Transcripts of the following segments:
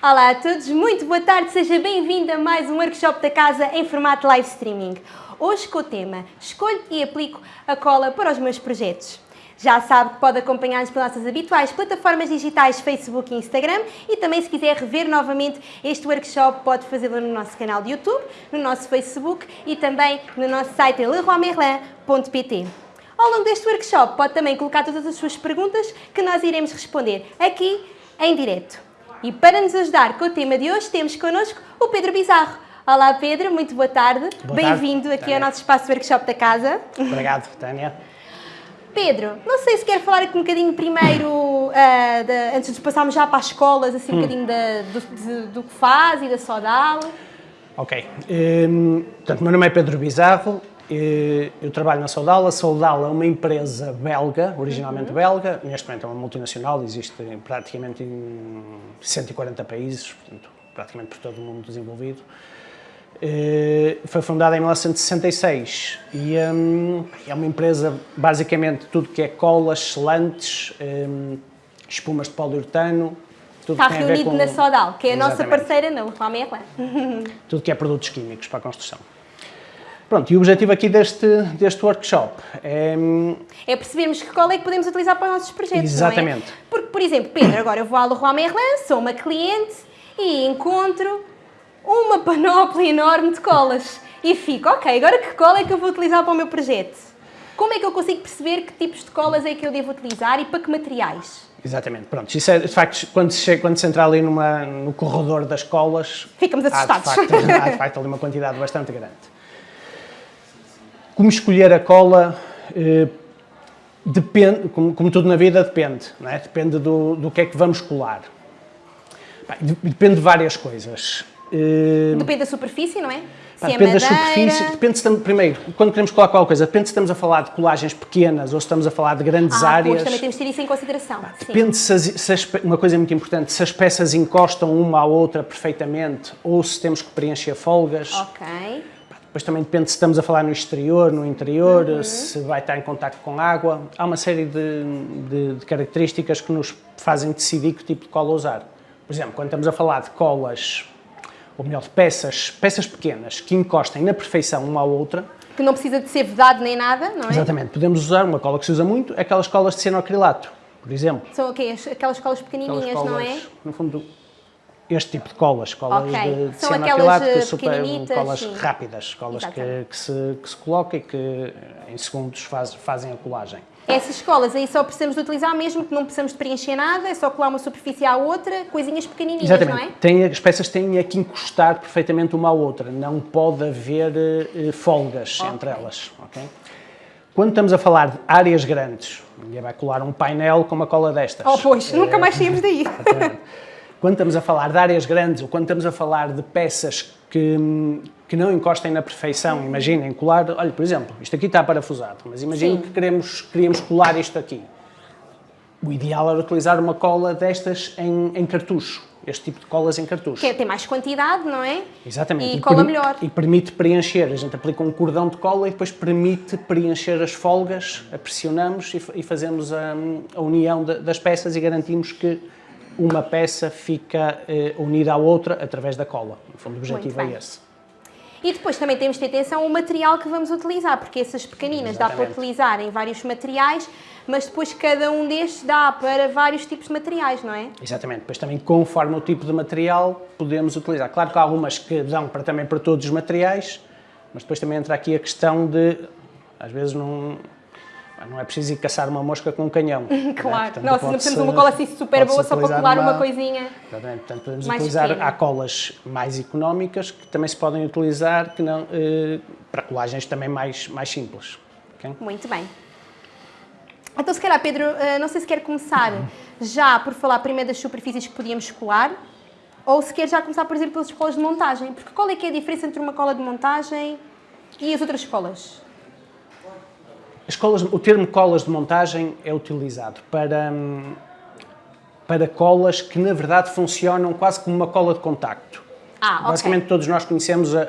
Olá a todos, muito boa tarde, seja bem-vindo a mais um workshop da casa em formato live streaming. Hoje com o tema Escolho e aplico a cola para os meus projetos. Já sabe que pode acompanhar-nos pelas nossas habituais plataformas digitais Facebook e Instagram e também se quiser rever novamente este workshop pode fazê-lo no nosso canal de YouTube, no nosso Facebook e também no nosso site leroymerlin.pt. Ao longo deste workshop pode também colocar todas as suas perguntas que nós iremos responder aqui em direto. E para nos ajudar com o tema de hoje temos connosco o Pedro Bizarro. Olá Pedro, muito boa tarde. Bem-vindo aqui Tânia. ao nosso espaço workshop da casa. Obrigado, Tânia. Pedro, não sei se quer falar aqui um bocadinho primeiro, ah, da- antes de passarmos já para as escolas, assim um bocadinho da- do, de- do que faz e da Sodal. Ok. Hum, portanto, meu nome é Pedro Bizarro, eh, eu trabalho na Saudal. A Saudal é uma empresa belga, originalmente belga, neste momento é uma multinacional, existe praticamente em 140 países, portanto, praticamente por todo o mundo desenvolvido. Eh, Foi fundada em 1966 e hum, é uma empresa, basicamente, tudo que é colas, selantes, hum, espumas de poliuretano, tudo Está reunido com... na Sodal, que é a nossa Exatamente. parceira não, a Merlin. tudo que é produtos químicos para a construção. Pronto, e o objetivo aqui deste, deste workshop é... hum, É percebermos que cola é que podemos utilizar para os nossos projetos, Exatamente. não é? Porque, por exemplo, Pedro, agora eu vou à Leroy Merlin, sou uma cliente e encontro uma panóplia enorme de colas. E fico, ok, agora que cola é que eu vou utilizar para o meu projeto? Como é que eu consigo perceber que tipos de colas é que eu devo utilizar e para que materiais? Exatamente, pronto. Isso é, de facto, quando se, chega, quando se entra ali numa, no corredor das colas... Ficamos há de, assustados. facto, há de facto ali uma quantidade bastante grande. Como escolher a cola... eh, Depende, como, como tudo na vida, depende. Não é? Depende do, do que é que vamos colar. Bem, de- depende de várias coisas. Eh, Depende da superfície, não é? Pá, é depende da madeira... superfície, depende se primeiro, quando queremos colar qualquer coisa, depende se estamos a falar de colagens pequenas ou se estamos a falar de grandes Ah, áreas. pois, também temos de ter isso em consideração. sim. Depende se, as, se as uma coisa muito importante, se as peças encostam uma à outra perfeitamente ou se temos que preencher folgas. Ok. Depois também depende se estamos a falar no exterior, no interior, Uhum. se vai estar em contacto com água. Há uma série de, de- de características que nos fazem decidir que tipo de cola usar. Por exemplo, quando estamos a falar de colas, ou melhor, de peças, peças pequenas que encostem na perfeição uma à outra, Que não precisa de ser vedado nem nada, não é? exatamente, podemos usar uma cola que se usa muito, aquelas colas de cianoacrilato, por exemplo. São okay, aquelas colas Aquelas pequenininhas, colas, não é? no fundo, este tipo de colas, colas Ok. de, de aquelas, que eh, super, colas sim. rápidas, colas que, que se, que se coloca e que eh, em segundos faz- fazem a colagem. Essas colas aí só precisamos de utilizar mesmo que não precisamos de preencher nada, é só colar uma superfície à outra, coisinhas pequenininhas, Exatamente. não é? Tem, as peças têm é que encostar perfeitamente uma à outra, não pode haver eh, folgas Ok. entre elas. ok? Quando estamos a falar de áreas grandes, ninguém vai colar um painel com uma cola destas. Oh, pois, Eh, nunca mais saímos daí. Exatamente. Quando estamos a falar de áreas grandes ou quando estamos a falar de peças que, que não encostem na perfeição, imaginem colar, olha, por exemplo, isto aqui está parafusado, mas imaginem que queremos, queríamos colar isto aqui. O ideal era utilizar uma cola destas em, em cartucho, este tipo de colas em cartucho. Que é, tem mais quantidade, não é? Exatamente. E cola permi- melhor. E permite preencher. A gente aplica um cordão de cola e depois permite preencher as folgas, a pressionamos e, e fazemos a, a união da- das peças e garantimos que uma peça fica eh, unida à outra através da cola. No fundo, o objetivo é esse. E depois também temos de ter atenção ao material que vamos utilizar, porque essas pequeninas dá para Exatamente. utilizar em vários materiais, mas depois cada um destes dá para vários tipos de materiais, não é? Exatamente. Depois também, conforme o tipo de material, podemos utilizar. Claro que há algumas que dão para, também para todos os materiais, mas depois também entra aqui a questão de, às vezes, não, não é preciso ir caçar uma mosca com um canhão. né? Claro. Portanto, Nossa, não de uma cola assim super boa só para colar uma coisinha. Exatamente. Portanto, podemos mais utilizar, pequena. há colas mais económicas que também se podem utilizar que não, eh, para colagens também mais, mais simples. ok? Muito bem. Então, se calhar, Pedro, eh, não sei se quer começar já por falar primeiro das superfícies que podíamos colar, ou se quer já começar, por exemplo, pelas colas de montagem. Porque qual é que é a diferença entre uma cola de montagem e as outras colas? As colas, o termo colas de montagem é utilizado para, hum, para colas que, na verdade, funcionam quase como uma cola de contacto. Ah. Basicamente, todos nós conhecemos a,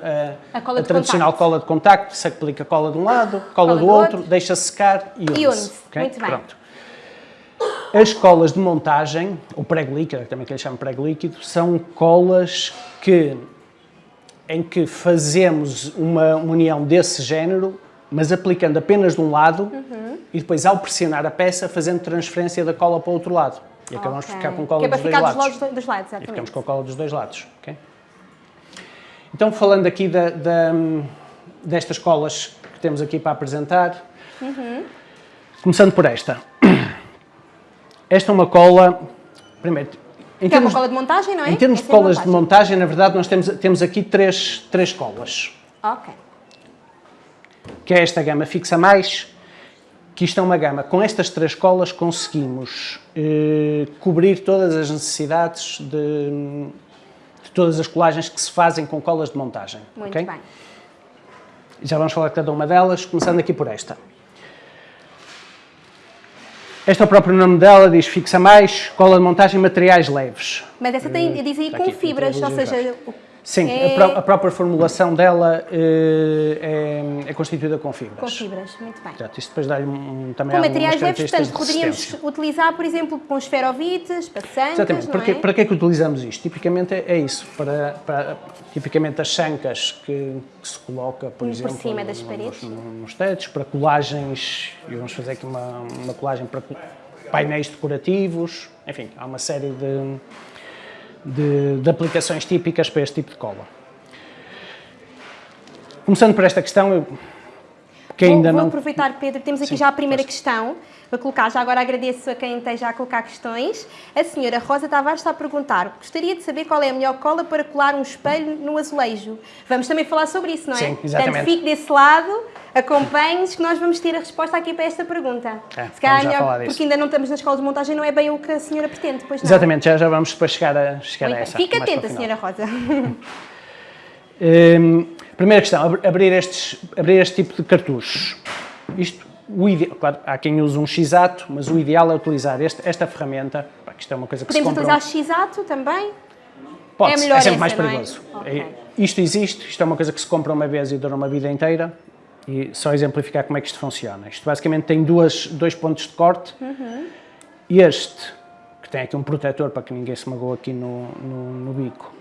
a- A cola a tradicional contacto. cola de contacto, se aplica cola de um lado, cola, Cola do do outro, outro. deixa secar e une-se. une-se. ok? Muito bem. Pronto. As colas de montagem, ou prego líquido, também que lhe chamo prego líquido, são colas que, em que fazemos uma união desse género, mas aplicando apenas de um lado e depois, ao pressionar a peça, fazendo transferência da cola para o outro lado. E acabamos Ok. de ficar com cola é dos dois ficar lados. dos lados, dos lados, E ficamos com a cola dos dois lados. ok? Então, falando aqui da- da- destas colas que temos aqui para apresentar, começando por esta. Esta é uma cola, primeiro, em Que é uma termos, cola de montagem, não é? em termos de Essa é a colas de montagem, na verdade, nós temos, temos aqui três, três colas, Ok. Que é esta gama fixa mais, que isto é uma gama, com estas três colas conseguimos eh, cobrir todas as necessidades de, de todas as colagens que se fazem com colas de montagem. Muito ok? bem. Já vamos falar de cada uma delas, começando aqui por esta. Este é o próprio nome dela, diz fixa mais, cola de montagem materiais leves. Mas essa tem, diz aí está com aqui, fibras, ou seja, Sim, É- a, pró- a própria formulação dela eh, é, é constituída com fibras. com fibras, muito bem. Portanto, isto depois dá-lhe um, também Com materiais leves, portanto, de poderíamos utilizar, por exemplo, com esferovites, passantes, Exatamente. Para, que, é? para que é que utilizamos isto? Tipicamente é, é isso. Para, para- tipicamente as chancas que, que se coloca, por Por exemplo, cima das nos- paredes. nos tetos, para colagens, e vamos fazer aqui uma, uma colagem para painéis decorativos, enfim, há uma série de, de, de aplicações típicas para este tipo de cola. Começando por esta questão, eu, que Vou, ainda vou não... aproveitar, Pedro, temos aqui Sim, já a primeira questão para colocar. Já agora agradeço a quem esteja a colocar questões. A senhora Rosa Tavares está a perguntar: gostaria de saber qual é a melhor cola para colar um espelho no azulejo. Vamos também falar sobre isso, não é? Sim, exatamente. Portanto, fique desse lado, acompanhe-nos, que nós vamos ter a resposta aqui para esta pergunta. É, Se calhar já melhor, porque ainda não estamos na escola de montagem, não é bem o que a senhora pretende, pois não. Exatamente, já, já vamos depois chegar a, chegar Muito a essa. Fique atenta, senhora Rosa. Hum, primeira questão, ab- abrir, estes, abrir este tipo de cartuchos. Isto, o ide- claro, há quem use um x-ato, mas o ideal é utilizar este- esta ferramenta, pá, que isto é uma coisa que Podemos se compra... utilizar x-ato também? Pode, é é, melhor sempre essa, mais é? perigoso. É- Isto existe, isto é uma coisa que se compra uma vez e dura uma vida inteira. E só exemplificar como é que isto funciona. Isto basicamente tem duas, dois pontos de corte. Uhum. Este, que tem aqui um protetor para que ninguém se magoe aqui no, no, no bico,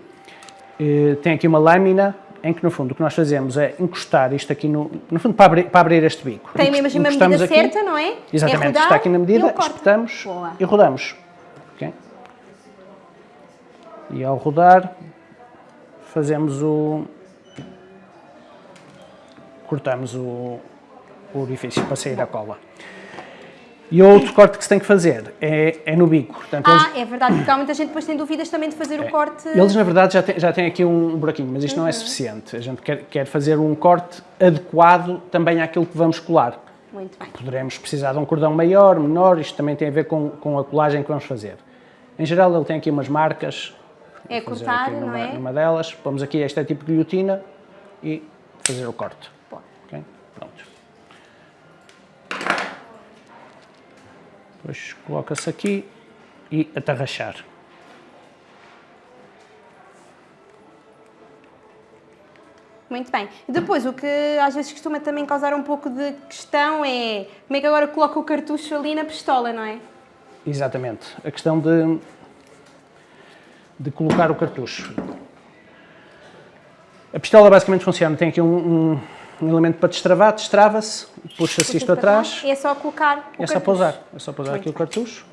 eh, tem aqui uma lâmina em que, no fundo, o que nós fazemos é encostar isto aqui, no, no fundo, para abrir, para abrir este bico. Tem mesmo a medida certa, não é? Exatamente, É rodar está aqui na medida, espetamos Boa. e rodamos. Ok? E ao rodar, fazemos o. cortamos o, o orifício para sair a cola. E o outro corte que se tem que fazer é, é no bico. Portanto, eles, Ah, é verdade, porque há muita gente depois tem dúvidas também de fazer o corte. eles, na verdade, já têm, já têm aqui um buraquinho, mas isto não Uhum. é suficiente. A gente quer, quer fazer um corte adequado também àquilo que vamos colar. Muito bem. Poderemos precisar de um cordão maior, menor, isto também tem a ver com, com a colagem que vamos fazer. Em geral, ele tem aqui umas marcas. É cortar, aqui não numa, é? numa delas, pomos aqui este tipo de guilhotina e fazer o corte. Boa. Ok? Pronto. Depois coloca-se aqui e atarrachar. Muito bem. E depois, o que às vezes costuma também causar um pouco de questão é como é que agora coloca o cartucho ali na pistola, não é? Exatamente. A questão de, de colocar o cartucho. A pistola basicamente funciona, tem aqui um, um- um elemento para destravar, destrava-se, puxa-se isto atrás, É só colocar o é só pousar. É só pousar Muito aqui o bem. cartucho.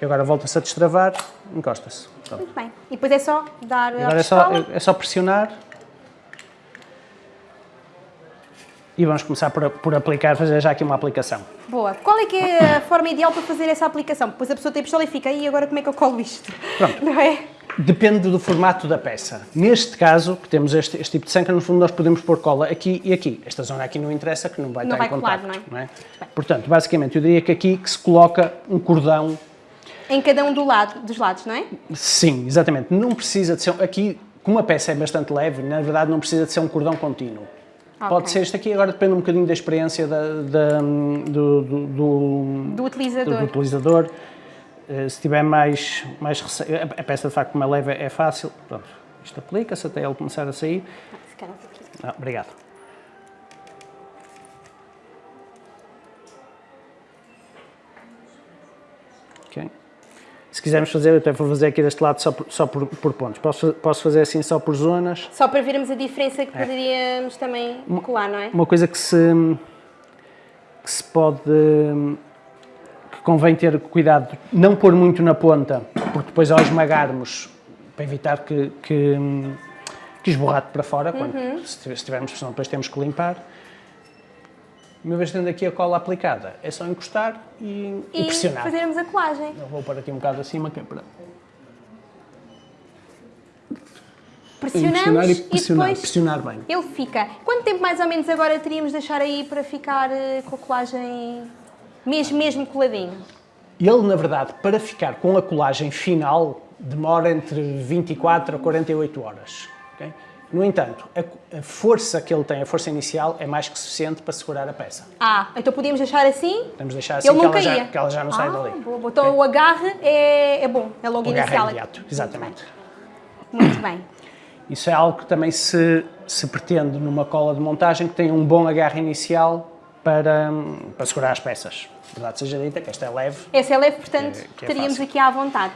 E agora volta-se a destravar, encosta-se. Muito bem. E depois é só dar a Agora é só, pistola. é só pressionar. E vamos começar por, por aplicar, fazer já aqui uma aplicação. Boa. Qual é que é a forma ideal para fazer essa aplicação? Depois a pessoa tem a pistola e fica, aí agora como é que eu colo isto? Pronto. Não é? Depende do formato da peça. Neste caso, que temos este, este tipo de sanca, no fundo nós podemos pôr cola aqui e aqui. Esta zona aqui não interessa, que não vai Não estar vai em colar, contacto. não é? Portanto, basicamente, eu diria que aqui que se coloca um cordão. Em cada um do lado, dos lados, não é? Sim, exatamente. Não precisa de ser... Aqui, como a peça é bastante leve, na verdade não precisa de ser um cordão contínuo. Pode Ok. ser este aqui, agora depende um bocadinho da experiência da, da- do, do- do- Do utilizador. do utilizador. Eh, Se tiver mais, mais rece... a peça de facto como é leve é fácil, pronto, isto aplica-se até ele começar a sair. Calhar aqui. Ah, obrigado. Ok? Se quisermos fazer, eu até vou fazer aqui deste lado só por, só por, por pontos. Posso, posso fazer assim só por zonas. Só para vermos a diferença que poderíamos também colar, não é? Uma coisa que se, que se pode, que convém ter cuidado, não pôr muito na ponta, porque depois ao esmagarmos, para evitar que, que, que esborrate para fora, quando, se tivermos pressão depois temos que limpar. Uma vez tendo aqui a cola aplicada, é só encostar e, e E pressionar. fazermos a colagem. Eu vou pôr aqui um bocado acima, que é para Pressionamos pressionar e e pressionar, depois pressionar bem. ele fica. Quanto tempo mais ou menos agora teríamos de deixar aí para ficar eh, com a colagem mesmo, mesmo coladinho? Ele, na verdade, para ficar com a colagem final, demora entre 24 a 48 horas. ok? No entanto, a, a força que ele tem, a força inicial, é mais que suficiente para segurar a peça. Ah, então podíamos deixar assim? Podemos deixar assim Ele que ela, já, que ela já não sai ah, dali. Boa, boa. Então o agarre é, é bom, é logo O agarre é inicial. imediato, exatamente. Muito bem. Isso é algo que também se, se pretende numa cola de montagem que tenha um bom agarre inicial para, para segurar as peças. Verdade seja dita, que esta é leve, Essa é leve, portanto, Que é- que é fácil. aqui à vontade.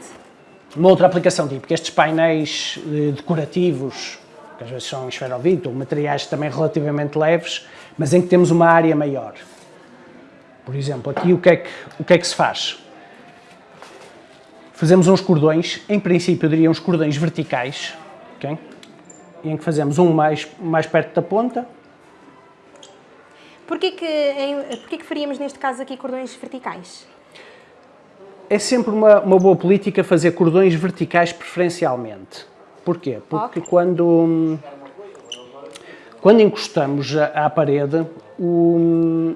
Uma outra aplicação típica, estes painéis eh, decorativos, que às vezes são esferovite, ou materiais também relativamente leves, mas em que temos uma área maior. Por exemplo, aqui o que é que, o que, é que se faz? Fazemos uns cordões, em princípio eu diria uns cordões verticais, ok? em que fazemos um mais, mais perto da ponta, Porquê que, em, porquê que faríamos neste caso aqui cordões verticais? É sempre uma, uma boa política fazer cordões verticais preferencialmente. Porquê? Porque Ok. quando, quando encostamos à, à parede, o...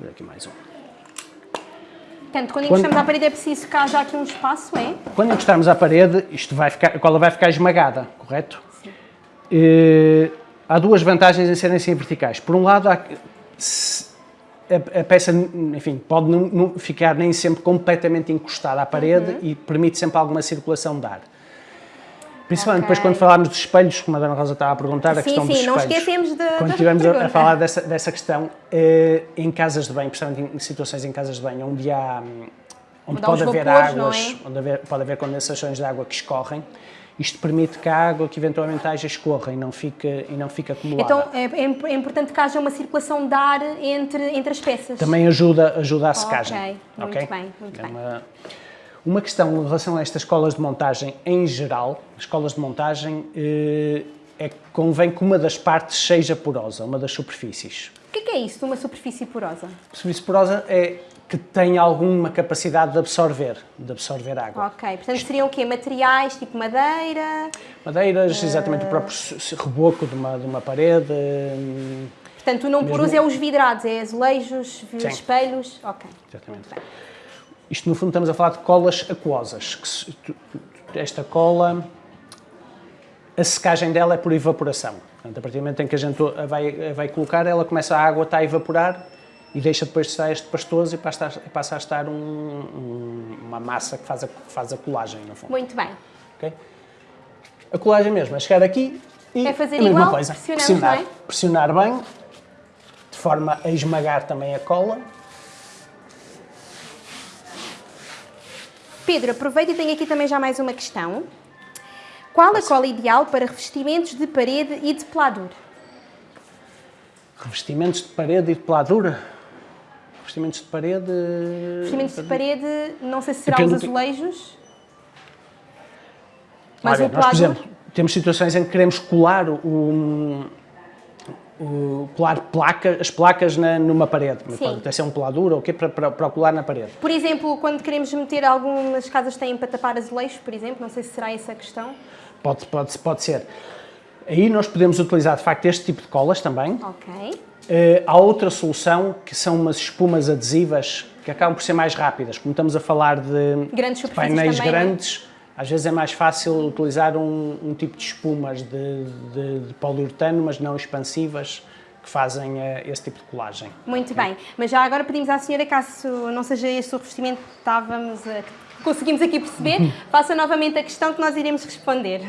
Vou aqui mais um. Portanto, quando Quando- encostamos à parede é preciso que haja aqui um espaço, é? Quando encostarmos à parede, isto vai ficar, a cola vai ficar esmagada, correto? Eh, há duas vantagens em serem assim verticais. Por um lado, há a, peça, enfim, pode não, ficar nem sempre completamente encostada à parede e permite sempre alguma circulação de ar. Principalmente depois Ok. quando falarmos dos espelhos, como a Dona Rosa estava a perguntar, a Sim, questão dos sim, não espelhos. esquecemos de- Quando da estivermos a, falar dessa, dessa questão, eh, em casas de banho, principalmente em situações em casas de banho, onde há... hum, Onde Onde pode haver vapores, águas, é? onde haver- pode haver condensações de água que escorrem, isto permite que a água que eventualmente haja escorra e não fique, e não fique acumulada. Então é, é é importante que haja uma circulação de ar entre, entre as peças. Também ajuda, ajuda à secagem. Ok, muito bem, muito É bem. Uma, uma questão em relação a estas escolas de montagem em geral, as escolas de montagem, eh, é que convém que uma das partes seja porosa, uma das superfícies. O que é, é isso de uma superfície porosa? A superfície porosa é que tem alguma capacidade de absorver, de absorver água. Ok, portanto seriam o quê? Materiais tipo madeira? Madeiras, exatamente o próprio reboco de uma, de uma parede, Portanto, o não poroso é os vidrados, é azulejos, Sim. espelhos? Ok. Exatamente. Isto, no fundo, estamos a falar de colas aquosas. Se- tu- tu- esta cola, a secagem dela é por evaporação. Portanto, a partir do momento em que a gente a vai, a vai colocar, ela começa, a água está a evaporar e deixa depois de estar este pastoso e passa a, passa a estar um- um- uma massa que faz, a, faz a colagem, no fundo. Muito bem. ok? A colagem mesmo é chegar aqui e É fazer a mesma igual, coisa. pressionar, é? pressionar bem, de forma a esmagar também a cola. Pedro, aproveita e tenho aqui também já mais uma questão. Qual a cola ideal para revestimentos de parede e de peladura? Revestimentos de parede e de peladura. Revestimentos de parede. Revestimentos de parede, não sei se será Depende os azulejos. Mas Mas o nós, por exemplo, temos situações em que queremos colar o, colar placa, as placas na- numa parede. Sim. Pode até ser um peladura ou o quê para, para, para colar na parede. Por exemplo, quando queremos meter algumas casas têm para tapar azulejos, por exemplo, não sei se será essa a questão. Pode, pode, pode ser. Aí nós podemos utilizar de facto este tipo de colas também. Ok. Eh, há outra solução que são umas espumas adesivas que acabam por ser mais rápidas. Como estamos a falar de, Grandes de painéis também, é? grandes, às vezes é mais fácil utilizar um, um tipo de espumas de, de, de poliuretano, mas não expansivas, que fazem eh, esse tipo de colagem. Muito bem. Mas já agora pedimos à senhora, caso não seja este o revestimento que estávamos a, conseguimos aqui perceber, faça novamente a questão que nós iremos responder.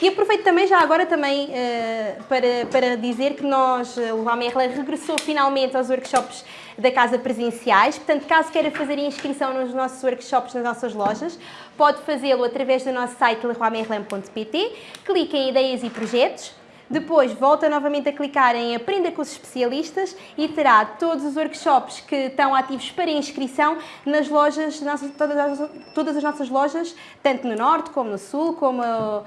E aproveito também já agora também uh, para, para dizer que nós, o AMERLA regressou finalmente aos workshops da casa presenciais, portanto, caso queira fazer inscrição nos nossos workshops, nas nossas lojas, pode fazê-lo através do nosso site leroymerlin.pt, clique em ideias e projetos, depois volta novamente a clicar em Aprenda com os especialistas e terá todos os workshops que estão ativos para inscrição nas lojas, todas, todas as nossas lojas, tanto no Norte como no Sul, como uh,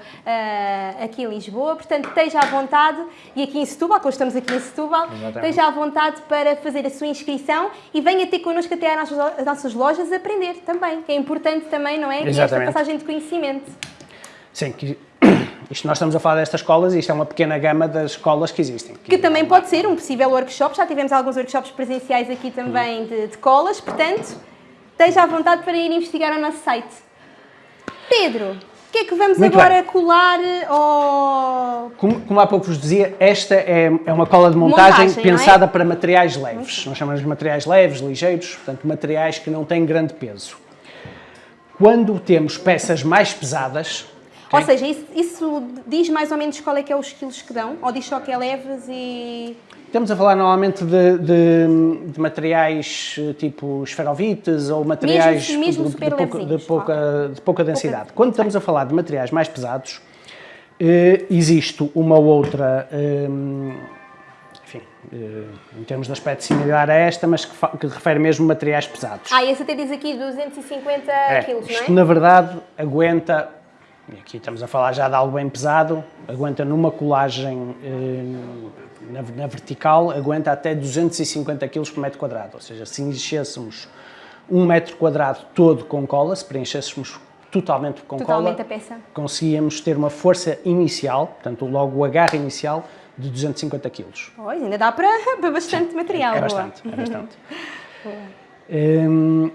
aqui em Lisboa. Portanto, esteja à vontade, e aqui em Setúbal, como estamos aqui em Setúbal, Exatamente. esteja à vontade para fazer a sua inscrição e venha ter connosco até às nossas, às nossas lojas aprender também, que é importante também, não é? Esta passagem de conhecimento. Sim, que isto nós estamos a falar destas escolas e isto é uma pequena gama das escolas que existem. Que, que também pode ser um possível workshop, já tivemos alguns workshops presenciais aqui também de, de colas, portanto, esteja à vontade para ir investigar o nosso site. Pedro, o que é que vamos Muito agora bem. colar ou... Como, como, há pouco vos dizia, esta é, é uma cola de montagem, montagem é? pensada é? para materiais leves. Nós chamamos de materiais leves, ligeiros, portanto, materiais que não têm grande peso. Quando temos peças mais pesadas, ou seja, isso, isso, diz mais ou menos qual é que é os quilos que dão? Ou diz só que é leves e... Estamos a falar normalmente de, de, de materiais eh, tipo esferovites ou materiais mesmo, mesmo de, de, pouca, de, pouca, de pouca densidade. Pouca, Quando estamos a falar de materiais mais pesados, eh, existe uma outra, eh, enfim, eh, em termos de aspecto similar a esta, mas que, que refere mesmo a materiais pesados. Ah, esse até diz aqui 250 é, quilos, não é? Isto, na verdade, aguenta e aqui estamos a falar já de algo bem pesado, aguenta numa colagem eh, na, na, vertical, aguenta até 250 kg por metro quadrado, ou seja, se enchêssemos um metro quadrado todo com cola, se preenchêssemos totalmente com totalmente cola, a peça. conseguíamos ter uma força inicial, portanto logo o agarre inicial, de 250 kg. Pois, ainda dá para, para bastante Sim, material. É, é bastante, é bastante. um,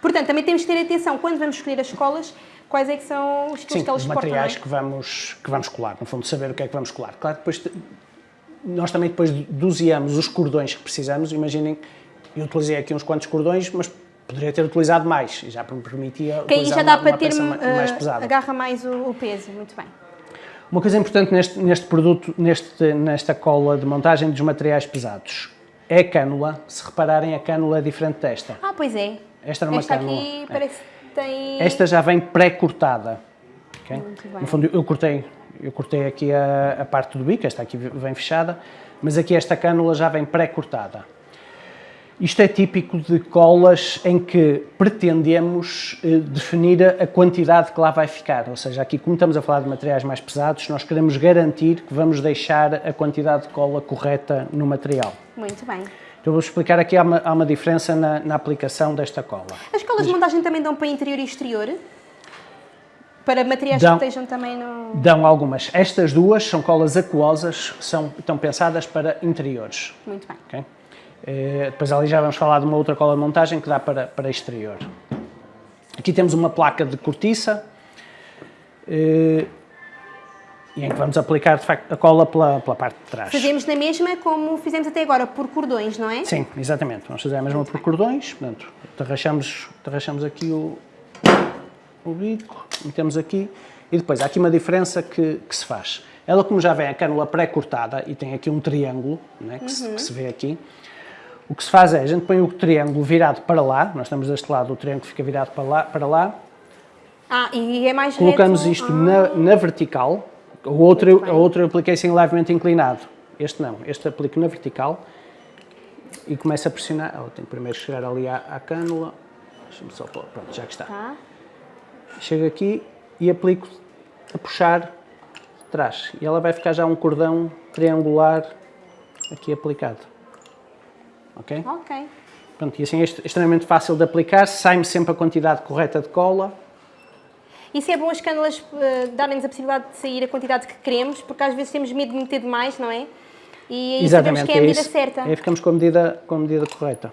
Portanto, também temos que ter atenção quando vamos escolher as escolas quais é que são os Sim, que eles os materiais que vamos, que vamos colar, no fundo, saber o que é que vamos colar. Claro, depois nós também depois doseamos os cordões que precisamos, imaginem, eu utilizei aqui uns quantos cordões, mas poderia ter utilizado mais, já me permitia que aí já dá uma, para uma ter mais pesada. agarra mais o, o, peso, muito bem. Uma coisa importante neste, neste produto, neste, nesta cola de montagem dos materiais pesados, é a cânula, se repararem a cânula é diferente desta. Ah, pois é. Esta era uma esta cânula. aqui é. Tem... Esta já vem pré-cortada. Okay? No fundo, eu cortei, eu cortei aqui a, a, parte do bico, esta aqui vem fechada, mas aqui esta cânula já vem pré-cortada. Isto é típico de colas em que pretendemos eh, definir a quantidade que lá vai ficar, ou seja, aqui como estamos a falar de materiais mais pesados, nós queremos garantir que vamos deixar a quantidade de cola correta no material. Muito bem. Eu vou explicar aqui, há uma, há uma diferença na, na, aplicação desta cola. As colas de montagem também dão para interior e exterior? Para materiais dão, que estejam também no... Dão algumas. Estas duas são colas aquosas, são, estão pensadas para interiores. Muito bem. Okay? Eh, depois ali já vamos falar de uma outra cola de montagem que dá para, para exterior. Aqui temos uma placa de cortiça. Eh, e em que vamos aplicar, de facto, a cola pela, pela parte de trás. Fazemos na mesma como fizemos até agora, por cordões, não é? Sim, exatamente. Vamos fazer a mesma por cordões, portanto, tarrachamos, tarrachamos aqui o, o bico, metemos aqui, e depois há aqui uma diferença que, que se faz. Ela, como já vem a cânula pré-cortada e tem aqui um triângulo, né, que, uhum. se, que se vê aqui, o que se faz é, a gente põe o triângulo virado para lá, nós estamos deste lado, o triângulo fica virado para lá, para lá ah, e é mais Colocamos reto. isto ah. na, na vertical, o outro, o outro eu apliquei sem levemente inclinado. Este não, este aplico na vertical e começo a pressionar. Tem que primeiro chegar ali à, à cânula. Deixa-me só pôr, pronto, já que está. Tá. Chego aqui e aplico a puxar de trás. E ela vai ficar já um cordão triangular aqui aplicado. Ok? Ok. Pronto, e assim é extremamente fácil de aplicar, sai-me sempre a quantidade correta de cola isso é bom as cânulas uh, darem-nos a possibilidade de sair a quantidade que queremos, porque às vezes temos medo de meter demais, não é? E aí Exatamente, que é a medida é certa. Aí ficamos com a medida, com a medida correta.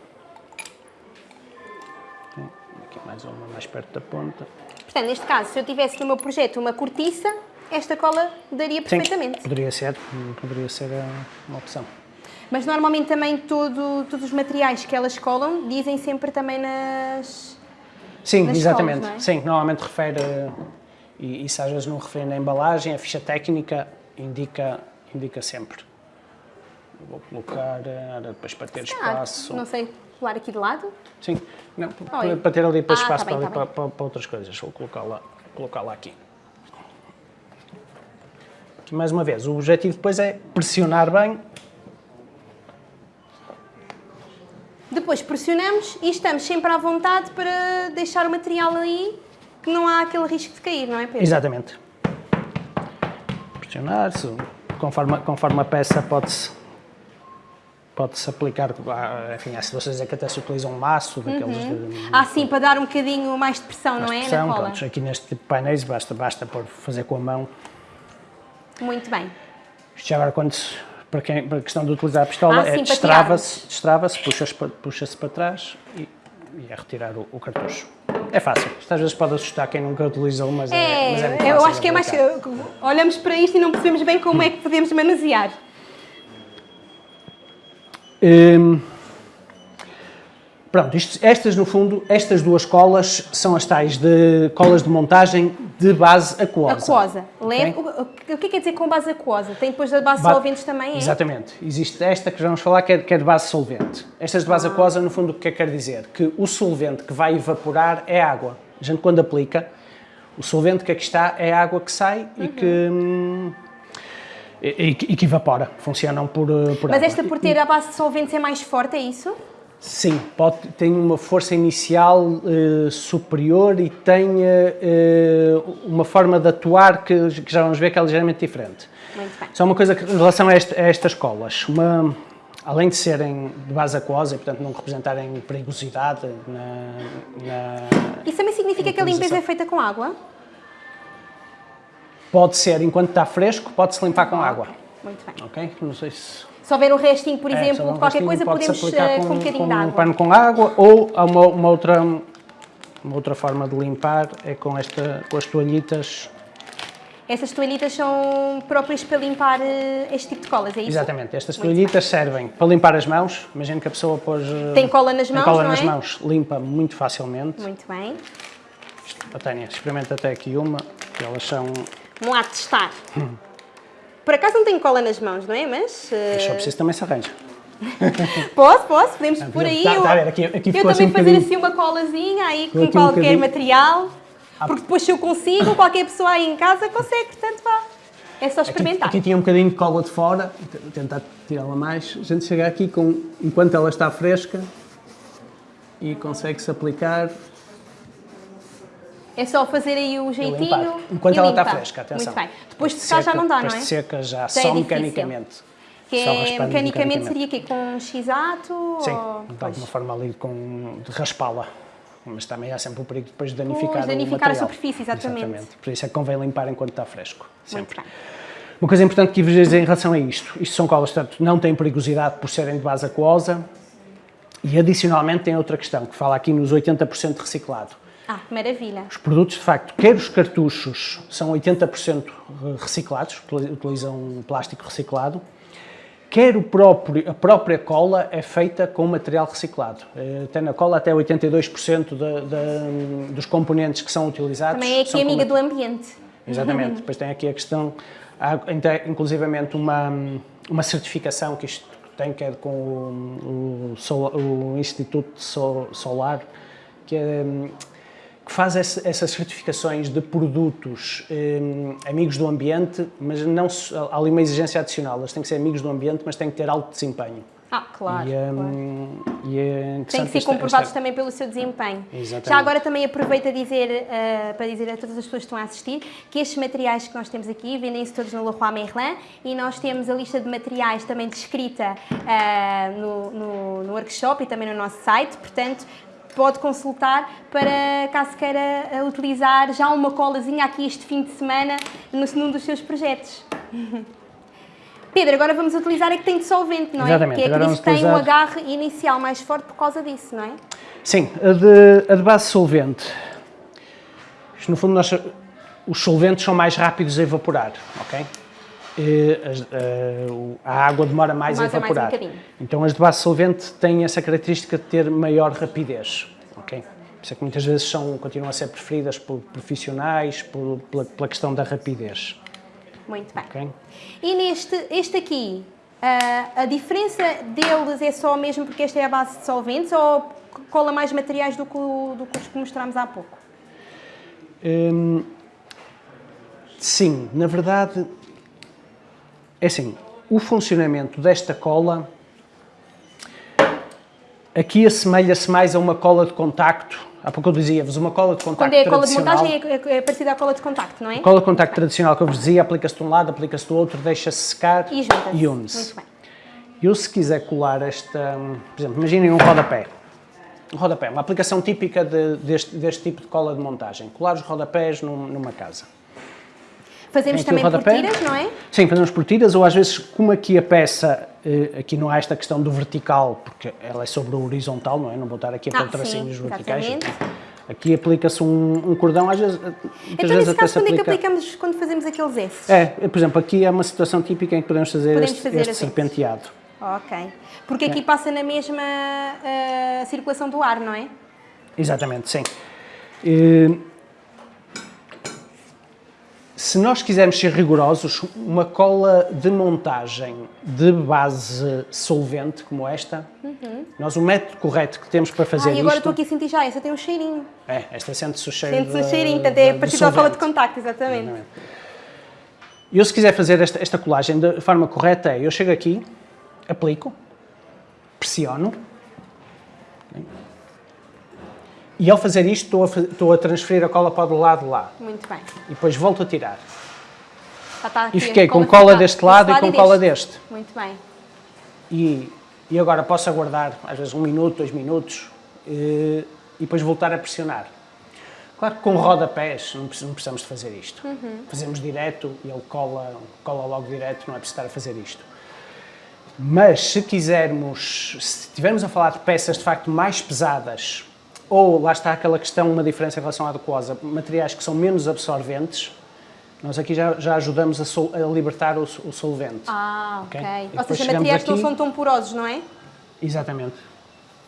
Aqui mais uma, mais perto da ponta. Portanto, neste caso, se eu tivesse no meu projeto uma cortiça, esta cola daria perfeitamente. Sim, poderia ser, poderia ser uma opção. Mas normalmente também todo, todos os materiais que elas colam dizem sempre também nas, Sim, nas exatamente. escolas, é? Sim, normalmente refere, e isso às vezes não refere na embalagem, a ficha técnica indica, indica sempre. Vou colocar, eh, depois para ter Ah, espaço. não sei, colar aqui de lado? Sim, não, para, Oi. para ter ali depois Ah, espaço tá bem, para, tá para, para- para outras coisas. Vou colocá-la colocá aqui. Aqui mais uma vez, o objetivo depois é pressionar bem Depois pressionamos e estamos sempre à vontade para deixar o material aí, que não há aquele risco de cair, não é Pedro? Exatamente. Pressionar-se, conforme, conforme a peça pode-se pode-se aplicar, ah, enfim, há situações em que até se utiliza um maço daqueles de Ah, sim, para dar um bocadinho mais de pressão, não é? pressão, Na cola. pronto, aqui neste tipo de painéis basta, basta pôr, fazer com a mão. Muito bem. Isto já agora quando se, para, quem, para a questão de utilizar a pistola, Ah, é destrava-se, destrava-se, puxa-se para, puxa para trás e, e é retirar o, o cartucho. É fácil. Isto às vezes pode assustar quem nunca utilizou, mas é, É, mas é muito eu fácil acho de que é mais. Olhamos para isto e não percebemos bem como é que podemos manusear. Hum, pronto, isto- estas no fundo, estas duas colas são as tais de colas de montagem de base aquosa. Aquosa. Leve, Ok? o, que é que quer dizer com base aquosa? Tem depois da base Ba- solventes também, é? Exatamente. Existe esta que vamos falar que é, que é de base solvente. Estas de Ah. base aquosa, no fundo, o que é que quer dizer? Que o solvente que vai evaporar é água. A gente, quando aplica, o solvente que aqui está é a água que sai e que... hum, e, e- e que evapora, funcionam por, uh, por Mas água. esta por ter a base de solventes é mais forte, é isso? Sim, pode, tem uma força inicial eh, superior e tem eh, eh, uma forma de atuar que, que já vamos ver que é ligeiramente diferente. Muito bem. Só uma coisa que, em relação a, este- a estas colas, uma, além de serem de base aquosa e, portanto, não representarem perigosidade na, na- Isso também significa que a limpeza é feita com água? Pode ser, enquanto está fresco, pode-se limpar com água. Muito bem. Ok? Não sei se... Se houver um restinho, por É, exemplo, só um de qualquer coisa, podemos aplicar eh, com, um bocadinho de um água. pano com água ou há uma, uma outra, uma outra forma de limpar é com, esta, com as toalhitas. Essas toalhitas são próprias para limpar eh, este tipo de colas, é isso? Exatamente, estas Muito toalhitas servem para limpar as mãos. Imagino que a pessoa pôs. eh, Tem cola nas mãos, cola nas é? mãos, limpa muito facilmente. Muito bem. A Tânia, experimenta até aqui uma, elas são. Vamos lá testar. Por acaso não tenho cola nas mãos, não é? Mas. eh, Só preciso também se arranja. Posso, posso, podemos por aí. Tá- eu- tá aqui- aqui eu também assim um fazer bocadinho- assim uma colazinha aí com aqui um qualquer bocadinho. material. Porque depois se eu consigo, qualquer pessoa aí em casa consegue, portanto vá. É só Aqui, experimentar. aqui tinha um bocadinho de cola de fora, vou tentar tirá-la mais. A gente chega aqui com, enquanto ela está fresca e consegue-se aplicar É só fazer aí o jeitinho. Enquanto ela está fresca, atenção. Muito bem. Depois de secar já não dá, não depois é? de seca já, é só mecanicamente. Que Só é, raspando mecanicamente seria quê? Com um x-ato? Sim, ou- de alguma forma ali com, de raspá-la. Mas também há sempre o perigo depois de danificar Pois, danificar a superfície, exatamente. Por isso é que convém limpar enquanto está fresco. Sempre. Uma coisa importante que vos dizer em relação a isto, isto são colas, portanto, não têm perigosidade por serem de base aquosa e adicionalmente tem outra questão, que fala aqui nos 80% reciclado. Ah, maravilha. Os produtos, de facto, quer os cartuchos são 80% reciclados, utilizam plástico reciclado, quer o próprio, a própria cola é feita com material reciclado. Eh, Até na cola, até 82% da- da- dos componentes que são utilizados Também é aqui amiga do ambiente. Exatamente. Depois tem aqui a questão, há inclusivamente uma, uma certificação que isto tem, que é com o, o, o Instituto So- Solar, que, é, que faz essas certificações de produtos hum, amigos do ambiente, mas não há ali uma exigência adicional, eles têm que ser amigos do ambiente, mas têm que ter alto desempenho. Ah, claro. e, claro. hum, e é Tem que ser comprovados esta- também pelo seu desempenho. Exatamente. Já agora também aproveito a dizer, eh, para dizer a todas as pessoas que estão a assistir que estes materiais que nós temos aqui vendem-se todos no Leroy Merlin e nós temos a lista de materiais também descrita eh, no, no, no workshop e também no nosso site, portanto pode consultar para caso queira eh, utilizar já uma colazinha aqui este fim de semana no, num dos seus projetos. Pedro, agora vamos utilizar a que tem dissolvente, não é? Exatamente, Que é agora que diz que tem um utilizar- agarre inicial mais forte por causa disso, não é? Sim, a de, a de base solvente. Isto, no fundo, nós, os solventes são mais rápidos a evaporar, ok? Eh, o- a água demora mais a é mais um evaporar. então, as de base solvente têm essa característica de ter maior rapidez, ok? Por isso é que muitas vezes são, continuam a ser preferidas por profissionais, por, pela, pela questão da rapidez. Muito bem. ok? E neste, este aqui, ah, a diferença deles é só mesmo porque este é a base de solventes ou cola mais materiais do que, do que os que mostramos há pouco? Hum, sim, na verdade, é assim, o funcionamento desta cola aqui assemelha-se mais a uma cola de contacto. Há pouco eu dizia-vos, uma cola de contacto Quando é a cola de tradicional. montagem é, é, é parecida à cola de contacto, não é? A cola de contacto tradicional que eu vos dizia, aplica-se de um lado, aplica-se do outro, deixa-se secar E e une-se. Muito bem. Eu, se quiser colar esta, por exemplo, imaginem um rodapé. Um rodapé, uma aplicação típica de- deste, deste tipo de cola de montagem. Colar os rodapés num- numa casa. Fazemos também por tiras, não é? Sim, fazemos por tiras, ou às vezes, como aqui a peça, eh, aqui não há esta questão do vertical, porque ela é sobre o horizontal, não é? Não vou estar aqui a Ah, pôr tracinhos sim, verticais. exatamente. Aqui aplica-se um, um cordão, às vezes, Então, vezes nesse caso, quando é que aplica... aplicamos quando fazemos aqueles esses? É, por exemplo, aqui é uma situação típica em que podemos fazer Podemos este, fazer este assim. serpenteado. Ok. Porque aqui passa na mesma ah, circulação do ar, não é? Exatamente, sim. Eh, Se nós quisermos ser rigorosos, uma cola de montagem de base solvente como esta, nós o método correto que temos para fazer ah, e agora isto... estou aqui a sentir já, essa tem um cheirinho. É, esta sente-se o cheiro Sente-se de- cheirinho, portanto é parecido à cola de contacto, exatamente. Exatamente. Eu, se quiser fazer esta, esta colagem da forma correta, é eu chego aqui, aplico, pressiono, ok? E ao fazer isto estou a, estou a transferir a cola para o lado lá, Muito bem. e depois volto a tirar. E fiquei com cola deste lado e com cola deste. deste. Muito bem. E, e agora posso aguardar, às vezes, um minuto, dois minutos, eh, e depois voltar a pressionar. Claro que com rodapés não precis- não precisamos de fazer isto. Fazemos direto e ele cola, cola logo direto, não é preciso estar a fazer isto. Mas se quisermos, se estivermos a falar de peças de facto mais pesadas, ou lá está aquela questão, uma diferença em relação à aquosa, materiais que são menos absorventes, nós aqui já, já ajudamos a, sol- a libertar o, o solvente. Ah, Ok. ok. E Ou seja, materiais que não aqui- são tão porosos, não é? Exatamente.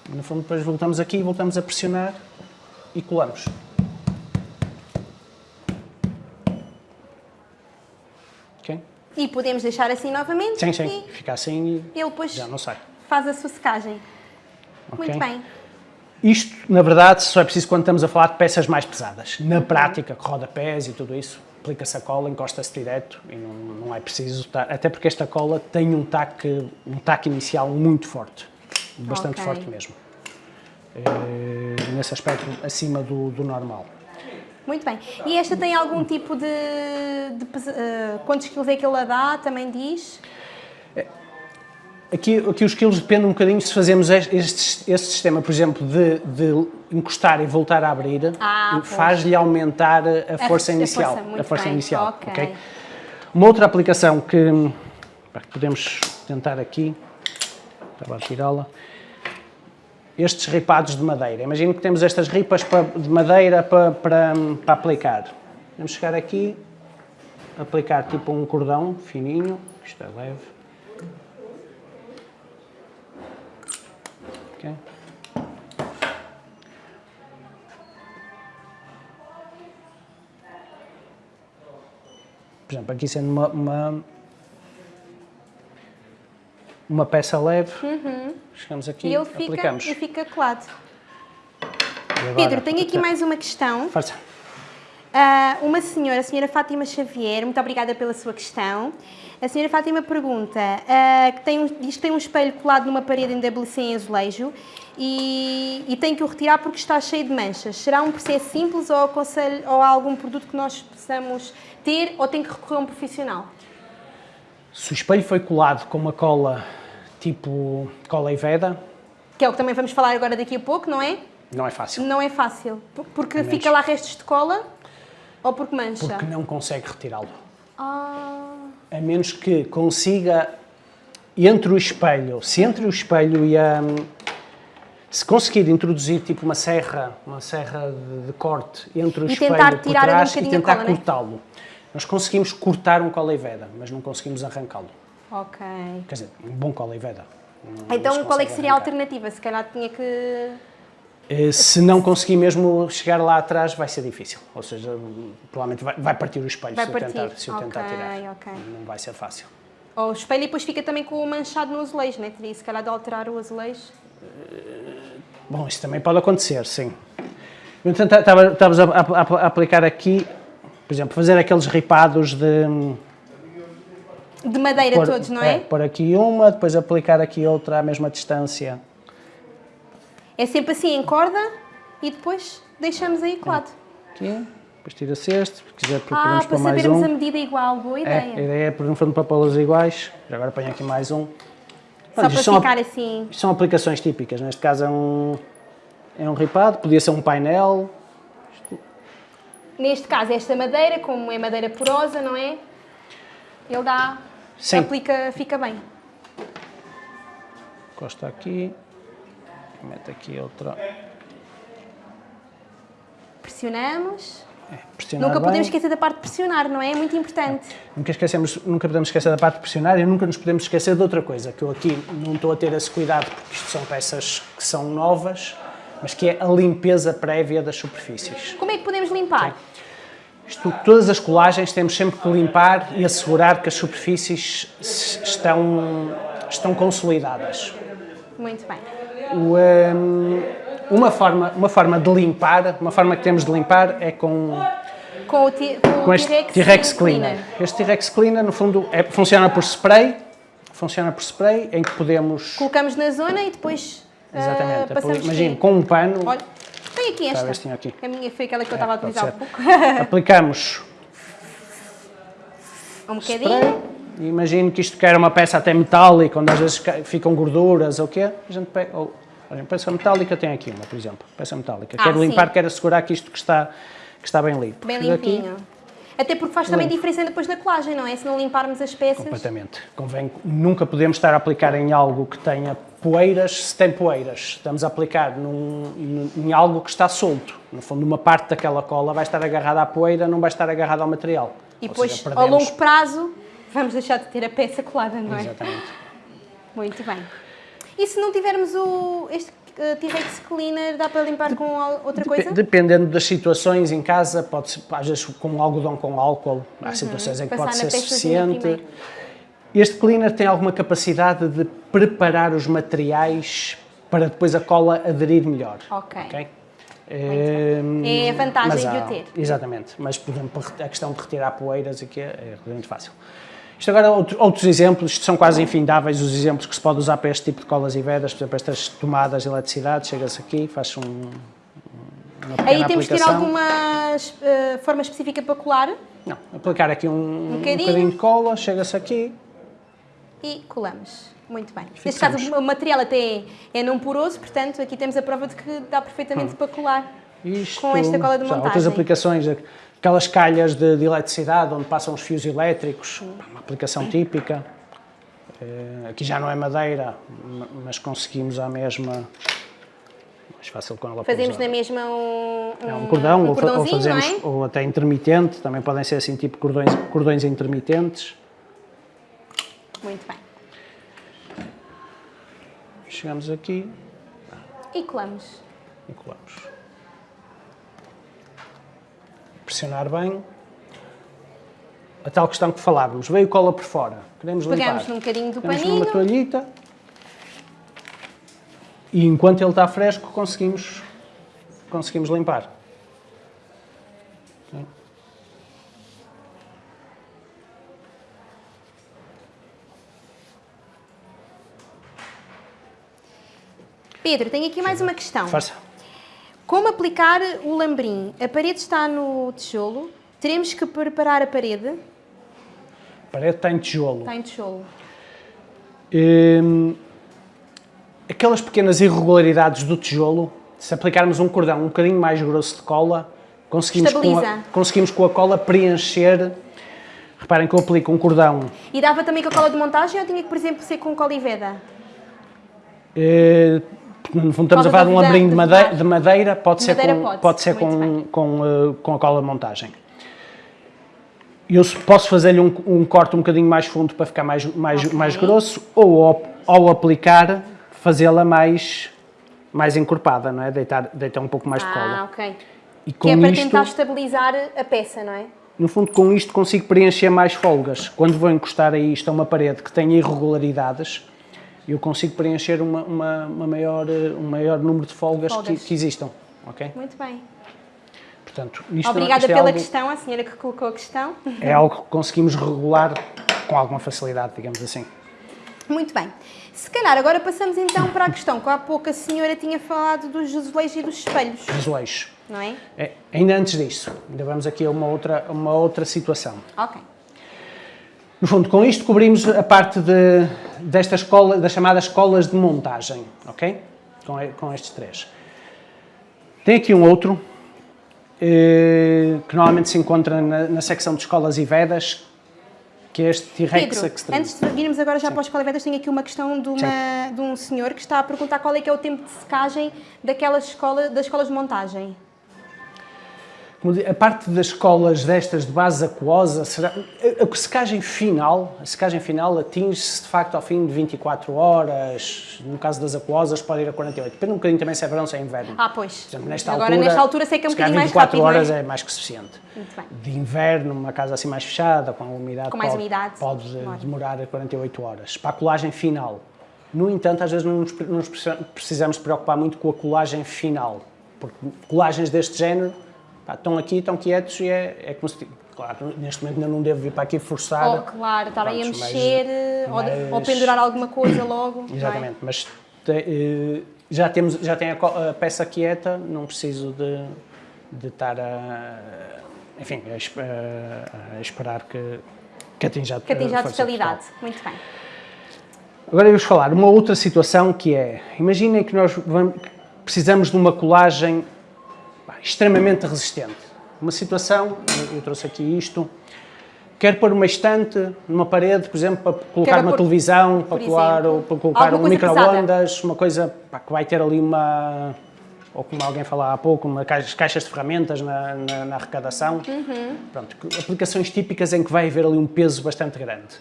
No fundo, depois voltamos aqui, voltamos a pressionar e colamos. Ok? E podemos deixar assim novamente Sim, sim. Fica assim e ele depois já não sai. faz a sua secagem. Ok? Muito bem. Isto, na verdade, só é preciso quando estamos a falar de peças mais pesadas. Na prática, com rodapés e tudo isso, aplica-se a cola, encosta-se direto e não, não é preciso estar... Até porque esta cola tem um taque, um taque inicial muito forte. Bastante Ok. forte mesmo. Eh, nesse aspecto, acima do, do normal. Muito bem. E esta tem algum tipo de... de pesa- eh, quantos quilos é que ela dá? Também diz? Aqui, aqui os quilos depende um bocadinho se fazemos este, este, este sistema, por exemplo, de, de encostar e voltar a abrir, Ah, faz-lhe aumentar a A- força a inicial. força, a força bem. inicial. Ok. ok? Uma outra aplicação que podemos tentar aqui, estava a tirá-la, estes ripados de madeira. Imagino que temos estas ripas pa- de madeira para, para, para aplicar. Vamos chegar aqui, aplicar tipo um cordão fininho, isto é leve. Por exemplo, aqui sendo uma, uma, uma peça leve, chegamos aqui, Uhum. E ele fica, aplicamos. e fica colado. E agora, Pedro, tenho aqui mais uma questão. Força. Ah, uma senhora, a senhora Fátima Xavier, muito obrigada pela sua questão. A senhora Fátima pergunta, ah, que tem um, diz que tem um espelho colado numa parede em WC em azulejo e, e tem que o retirar porque está cheio de manchas. Será um processo simples ou, aconselho, ou há algum produto que nós possamos ter ou tem que recorrer a um profissional? Se o espelho foi colado com uma cola tipo cola Iveda, Que é o que também vamos falar agora daqui a pouco, não é? não é fácil. Não é fácil. Por- Porque menos. fica lá restos de cola ou porque mancha? Porque não consegue retirá-lo. Ah, A menos que consiga, entre o espelho, se entre o espelho e a... Se conseguir introduzir tipo uma serra, uma serra de, de corte entre o E espelho tentar por ali um trás e a tentar né? cortá-lo. Nós conseguimos cortar um cola Iveda, mas não conseguimos arrancá-lo. ok. Quer dizer, um bom cola Iveda. Não- não Então, qual é que seria a arrancar. alternativa? Se calhar tinha que. Eh, Se não conseguir mesmo chegar lá atrás, vai ser difícil. Ou seja, provavelmente vai, vai partir o espelho Vai se, partir. eu tentar, se eu tentar Ok, tirar. ok. Não vai ser fácil. Ou o espelho e depois fica também com o manchado no azulejo, né? Teria se calhar de alterar o azulejo. Bom, isso também pode acontecer, sim. Tenta- estava- Estavas a, a- a- aplicar aqui, por exemplo, fazer aqueles ripados de... De madeira pôr- todos, não é? Pôr aqui uma, depois aplicar aqui outra à mesma distância. é? sempre assim em corda e depois deixamos aí colado. Aqui, depois tira-se este, se quiser Ah, para sabermos um. a medida igual. Boa É, ideia. a ideia é, por no fundo, para pô-las iguais. Já agora ponho aqui mais um. Só Pronto, para isto são, ficar assim. isto são aplicações típicas. Neste caso é um, é um ripado, podia ser um painel. Neste caso, esta madeira, como é madeira porosa, não é? Ele dá. Sim. Aplica, fica bem. Encosta aqui. Mete aqui outra. Pressionamos. É, Nunca bem. podemos esquecer da parte de pressionar, não é? É muito importante. Nunca, esquecemos, nunca podemos esquecer da parte de pressionar e nunca nos podemos esquecer de outra coisa, que eu aqui não estou a ter esse cuidado porque isto são peças que são novas, mas que é a limpeza prévia das superfícies. Como é que podemos limpar? Isto, todas as colagens temos sempre que limpar e assegurar que as superfícies estão, estão consolidadas. Muito bem. O, hum, uma, forma, uma forma de limpar, uma forma que temos de limpar é com, Com o, com este T-Rex, T-Rex Cleaner. Este T-Rex Cleaner, no fundo, é- funciona por spray, funciona por spray, em que podemos, Colocamos na zona e depois ah, exatamente, imagine, quê? com um pano, Olha, tem aqui esta. Talvez tenha aqui. A minha foi aquela que eu estava a utilizar há pouco. aplicamos um spray, bocadinho. e imagino que isto quer uma peça até metálica, onde às vezes ca- ficam gorduras ou o quê, a gente pega, ou, peça metálica tem aqui uma, por exemplo, peça metálica, Ah, quero limpar, sim. quero assegurar que isto que está, que está bem limpo. Bem Fiz aqui, limpinho. Até porque faz também Limpo. diferença depois na colagem, não é? Se não limparmos as peças. Completamente. Convém, nunca podemos estar a aplicar em algo que tenha poeiras, se tem poeiras. Estamos a aplicar num, num- em algo que está solto. No fundo, uma parte daquela cola vai estar agarrada à poeira, não vai estar agarrada ao material. E depois, seja, ao longo prazo, vamos deixar de ter a peça colada, não é? Exatamente. Muito bem. E se não tivermos o, este eh, T-Rex Cleaner, dá para limpar com outra coisa? Depe- Dependendo das situações em casa, pode ser, às vezes com algodão com álcool, há situações em que Uhum. Passar pode ser suficiente. primeiro. Este cleaner tem alguma capacidade de preparar os materiais para depois a cola aderir melhor. Ok. Ehm, É a vantagem mas de o há- ter. Exatamente, mas por exemplo, a questão de retirar poeiras aqui é, é relativamente fácil. Isto agora, outro- outros exemplos, são quase infindáveis os exemplos que se pode usar para este tipo de colas e vedas, por exemplo, estas tomadas de eletricidade, chega-se aqui, faz um, uma pequena Aí temos que ter aplicação. alguma eh, forma específica para colar Não, aplicar aqui um, um bocadinho. bocadinho de cola, chega-se aqui, e colamos. Muito bem. Neste caso, o material até é não poroso, portanto, aqui temos a prova de que dá perfeitamente para colar. isto, Com esta cola de já, outras montagem. aplicações, aquelas calhas de, de eletricidade onde passam os fios elétricos, uma aplicação típica. Eh, aqui já não é madeira, ma- mas conseguimos à mesma, mais fácil com ela Fazemos usar. na mesma um, É um cordão, um ou, fazemos, é? ou até intermitente, também podem ser assim, tipo cordões, cordões intermitentes. Muito bem. Chegamos aqui E colamos. e colamos. Pressionar bem. A tal questão que falávamos, veio cola por fora, queremos limpar. Pegamos num bocadinho do Pegamos paninho. numa toalhita e enquanto ele está fresco conseguimos, conseguimos limpar. Pedro, tenho aqui mais uma questão. Força. Como aplicar o lambrim? A parede está no tijolo, teremos que preparar a parede. A parede está em tijolo. Está em tijolo. Hum, aquelas pequenas irregularidades do tijolo, se aplicarmos um cordão um bocadinho mais grosso de cola, conseguimos com, a, conseguimos com a cola preencher. Reparem que eu aplico um cordão. E dava também com a cola de montagem ou tinha que, por exemplo, ser com cola e veda? No fundo, estamos a falar de um lambrinho de de madeira, de madeira pode ser, Madeira com, pode, pode ser com, bem. com, eh, com a cola de montagem. Eu posso fazer-lhe um, um corte um bocadinho mais fundo para ficar mais, mais, Ok. mais grosso, ou ao, ao aplicar, fazê-la mais, mais encorpada, não é? Deitar, deitar um pouco mais de Ah, cola. ok. E Que é para isto, tentar estabilizar a peça, não é? no fundo, com isto consigo preencher mais folgas. Quando vou encostar a isto a uma parede que tem irregularidades, eu consigo preencher uma, uma, uma maior, eh, um maior número de folgas, Que, Folgas. que existam, ok? Muito bem. Portanto, isto, Obrigada isto é pela algo- questão, a senhora que colocou a questão. É algo que conseguimos regular com alguma facilidade, digamos assim. Muito bem. Se calhar agora passamos então para a questão que há pouco a senhora tinha falado dos azulejos e dos espelhos, Azulejos. não é? É, ainda antes disso, ainda vamos aqui a uma outra, uma outra situação. Ok. No fundo, com isto cobrimos a parte de, desta escola, das chamadas escolas de montagem, ok? Com, e- com estes três. Tem aqui um outro, eh, que normalmente se encontra na, na secção de escolas e vedas, que é este T-Rex Extreme. antes de virmos agora já para os colevedas, tenho aqui uma questão de, uma, de um senhor que está a perguntar qual é que é o tempo de secagem daquelas escola, das escolas de montagem. A parte das escolas destas de base aquosa, será, a, a secagem final, a secagem final atinge-se de facto ao fim de 24 horas, no caso das aquosas pode ir a 48, depende um bocadinho também se é verão ou se é inverno. Ah, pois. Por exemplo, nesta Agora, altura, nesta altura, sei que é um bocadinho mais 24 rápido, horas é? é mais que suficiente. Muito bem. De inverno, numa casa assim mais fechada, com umidade, Com mais pode, umidade, pode demora. demorar 48 horas. Para a colagem final. No entanto, às vezes não nos, não nos precisamos preocupar muito com a colagem final, porque colagens deste género pá, estão aqui, estão quietos e é, é como se... Claro, neste momento ainda não devo vir para aqui forçar. Oh, claro, estar aí a mas- mexer eh, ou, de- ou mas- pendurar alguma coisa logo. é? Exatamente, mas te- eh, já, temos, já tem a, a peça quieta, não preciso de, de estar a, enfim, a, a- a esperar que, que atinja, Que atinja a totalidade. total. Muito bem. Agora vamos falar uma outra situação que é, imaginem que nós vamos- precisamos de uma colagem extremamente resistente. Uma situação, eu- trouxe aqui isto, quero pôr uma estante numa parede, por exemplo, para colocar Quero uma pôr- televisão, para, por colar, exemplo, para colocar um micro-ondas, uma coisa pá, que vai ter ali uma, ou como alguém falava há pouco, uma caixa, caixas de ferramentas na, na- na arrecadação. Uhum. Pronto, aplicações típicas em que vai haver ali um peso bastante grande.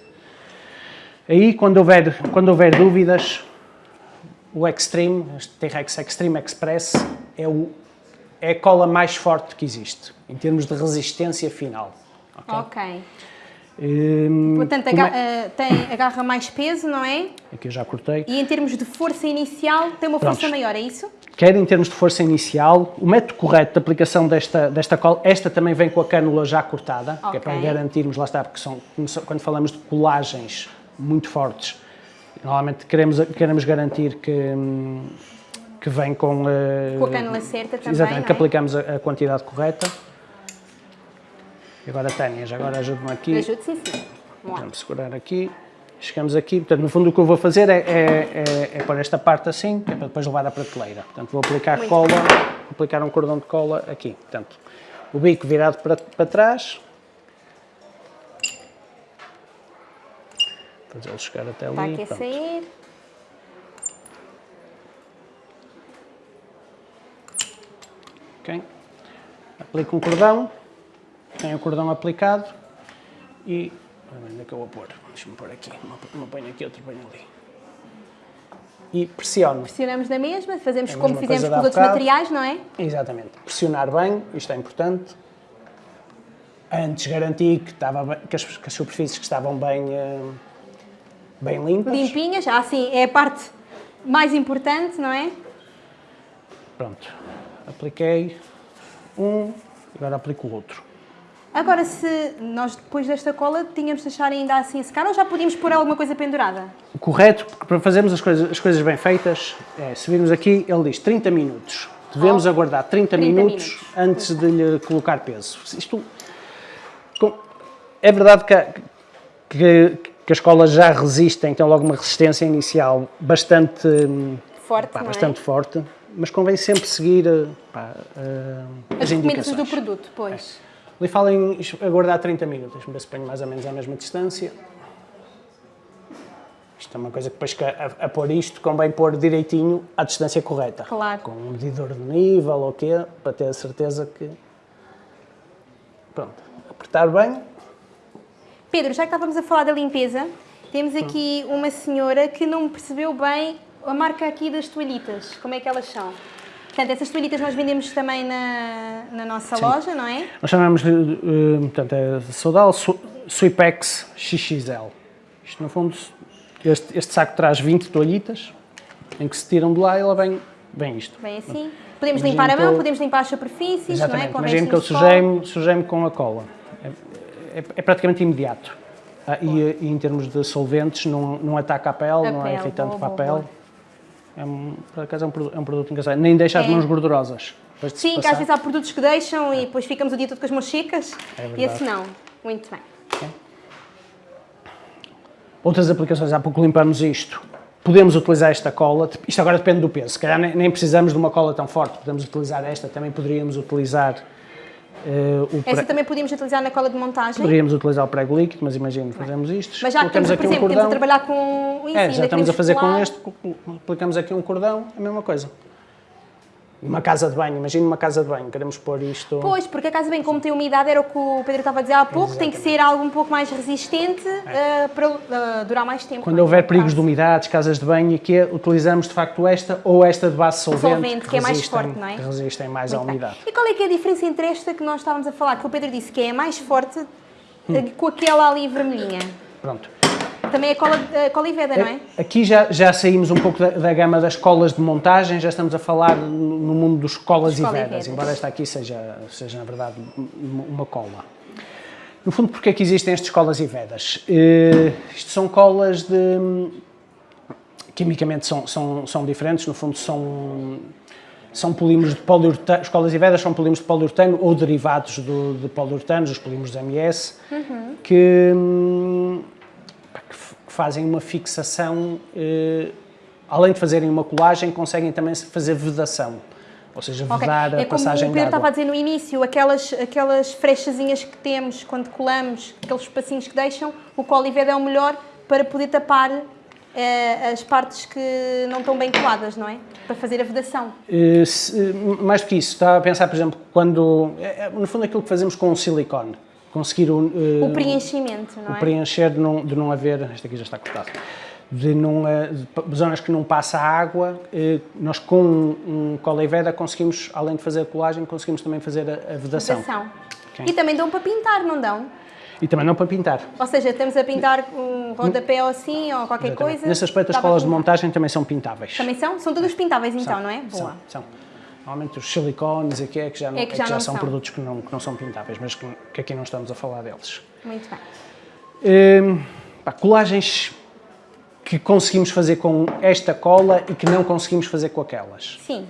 Aí, quando houver, quando houver dúvidas, o Extreme, este T-Rex Extreme Express, é, o, é a cola mais forte que existe, em termos de resistência final. ok? Ok. Hum, Portanto, como aga- é- eh, tem, agarra mais peso, não é? Aqui eu já cortei. E em termos de força inicial, tem uma força Prontos. maior, é isso? Quer em termos de força inicial, o método correto de aplicação desta, desta cola, esta também vem com a cânula já cortada, que é para garantirmos, lá está, porque são, quando falamos de colagens muito fortes, normalmente queremos, queremos garantir que, hum, que vem com... eh, Com a cânula certa também, Exatamente, não que é? aplicamos a, a quantidade correta. E agora, Tânia, já agora ajude-me aqui. Ajude, sim, sim. Vamos segurar aqui. Chegamos aqui, portanto, no fundo o que eu vou fazer é, é, é, é pôr esta parte assim, que é para depois levar à prateleira. Portanto, vou aplicar Muito cola, aplicar um cordão de cola aqui. Portanto, o bico virado para, para trás. Fazê-lo chegar até Está ali. aqui a sair. Ok? Aplico um cordão, tenho o cordão aplicado e. Onde é que eu vou pôr? Deixa-me pôr aqui. Uma, ponho aqui, outra ponho ali. E pressiono. Pressionamos na mesma, fazemos É a como mesma fizemos com os outros bocado. materiais, não é? Exatamente. Pressionar bem, isto é importante. Antes garanti que, estava bem- que, as, que as superfícies que estavam bem, eh, bem limpas. Limpinhas, ah, sim, é a parte mais importante, não é? Pronto. Apliquei um, agora aplico o outro. Agora, se nós depois desta cola tínhamos de deixar ainda assim a secar ou já podíamos pôr alguma coisa pendurada? O correto, porque para fazermos as coisas, as coisas bem feitas, é, se virmos aqui, ele diz 30 minutos. Devemos Oh, aguardar 30, 30 minutos, minutos. antes de lhe colocar peso. Isto, é verdade que, que, que as colas já resistem, têm logo uma resistência inicial bastante, hum, Forte, pá, é? bastante forte, mas convém sempre seguir eh, pá, eh, As as indicações. do produto, pois. Ali fala em aguardar 30 minutos, deixa-me ver se ponho mais ou menos à mesma distância. Isto é uma coisa que depois que a, a pôr isto convém pôr direitinho à distância correta. Claro. Com um medidor de nível ou o quê, para ter a certeza que... Pronto, apertar bem. Pedro, já que estávamos a falar da limpeza, temos aqui uma senhora que não percebeu bem a marca aqui das toalhitas, como é que elas são? Portanto, essas toalhitas nós vendemos também na, na nossa Sim. loja, não é? Nós chamamos de, uh, portanto, é Sodal Sweepex XXL. Isto, no fundo, este, este saco traz 20 toalhitas, em que se tiram de lá e ela vem, vem isto. Vem assim. Podemos Imagino limpar a mão, eu... podemos limpar as superfícies, Exatamente. não é? Imagino que eu sujei-me sujei com a cola. É, é, é praticamente imediato. Ah, e, e, em termos de solventes, não, não ataca a pele, a não é pele, é irritante boa, para a pele. Boa. É um, por acaso é um, produto, é um produto engraçado. Nem deixa as é. mãos gordurosas. Sim, que às vezes há produtos que deixam e depois ficamos o dia todo com as mãos. É e esse não. Muito bem. Outras aplicações, há pouco limpamos isto. Podemos utilizar esta cola, isto agora depende do peso, se calhar nem precisamos de uma cola tão forte, podemos utilizar esta, também poderíamos utilizar Uh, Essa também podíamos utilizar na cola de montagem? Poderíamos utilizar o prego líquido, mas imagino, fazemos isto. Mas já que temos, por exemplo, um temos a trabalhar com isso, é, já estamos a fazer com este, aplicamos aqui um cordão, a mesma coisa. Uma casa de banho, imagina uma casa de banho, queremos pôr isto... Pois, porque a casa de banho, como tem umidade, era o que o Pedro estava a dizer há pouco, Exatamente. tem que ser algo um pouco mais resistente é. uh, para uh, durar mais tempo. Quando houver perigos de umidades, casas de banho, aqui utilizamos de facto esta ou esta de base solvente, solvente que, que é mais forte, não é? Que resistem mais Muito à umidade. Bem. E qual é que é a diferença entre esta que nós estávamos a falar, que o Pedro disse que é mais forte, hum. com aquela ali vermelhinha? Pronto. Também é cola, uh, cola e veda, não é? Aqui já, já saímos um pouco da, da, gama das colas de montagem, já estamos a falar no, no mundo dos colas e vedas, embora esta aqui seja, seja, na verdade, uma cola. No fundo, porque é que existem estas colas e vedas? Uh, isto são colas de... Quimicamente são, são, são diferentes, no fundo são são polímeros de poliuretano, as colas e vedas são polímeros de poliuretano ou derivados do, de poliuretanos, os polímeros MS, uhum. que, hum, fazem uma fixação, eh, além de fazerem uma colagem, conseguem também fazer vedação. Ou seja, vedar okay. a é passagem como o Pedro estava a dizer no início, aquelas, aquelas frechazinhas que temos quando colamos, aqueles espacinhos que deixam, o colived é o melhor para poder tapar eh, as partes que não estão bem coladas, não é? Para fazer a vedação. Eh, se, mais do que isso, estava a pensar, por exemplo, quando, é, no fundo aquilo que fazemos com o silicone conseguir o, uh, o preenchimento, não o é? preencher de não, de não haver, este aqui já está cortado, de, não, de zonas que não passa água, uh, nós com um, um veda conseguimos, além de fazer a colagem, conseguimos também fazer a, a vedação. vedação. Okay. E também dão para pintar, não dão? E também não para pintar. Ou seja, estamos a pintar um rodapé ou assim, ou qualquer Exatamente. coisa. Nesse aspecto, as colas de montagem também são pintáveis. Também são? São todas pintáveis então, são, não é? Boa. São, são. Normalmente os silicones aqui é que já, não, é que já, é que já são, são, produtos que não, que não são pintáveis, mas que, que, aqui não estamos a falar deles. Muito bem. Hum, pá, colagens que conseguimos fazer com esta cola e que não conseguimos fazer com aquelas. Sim.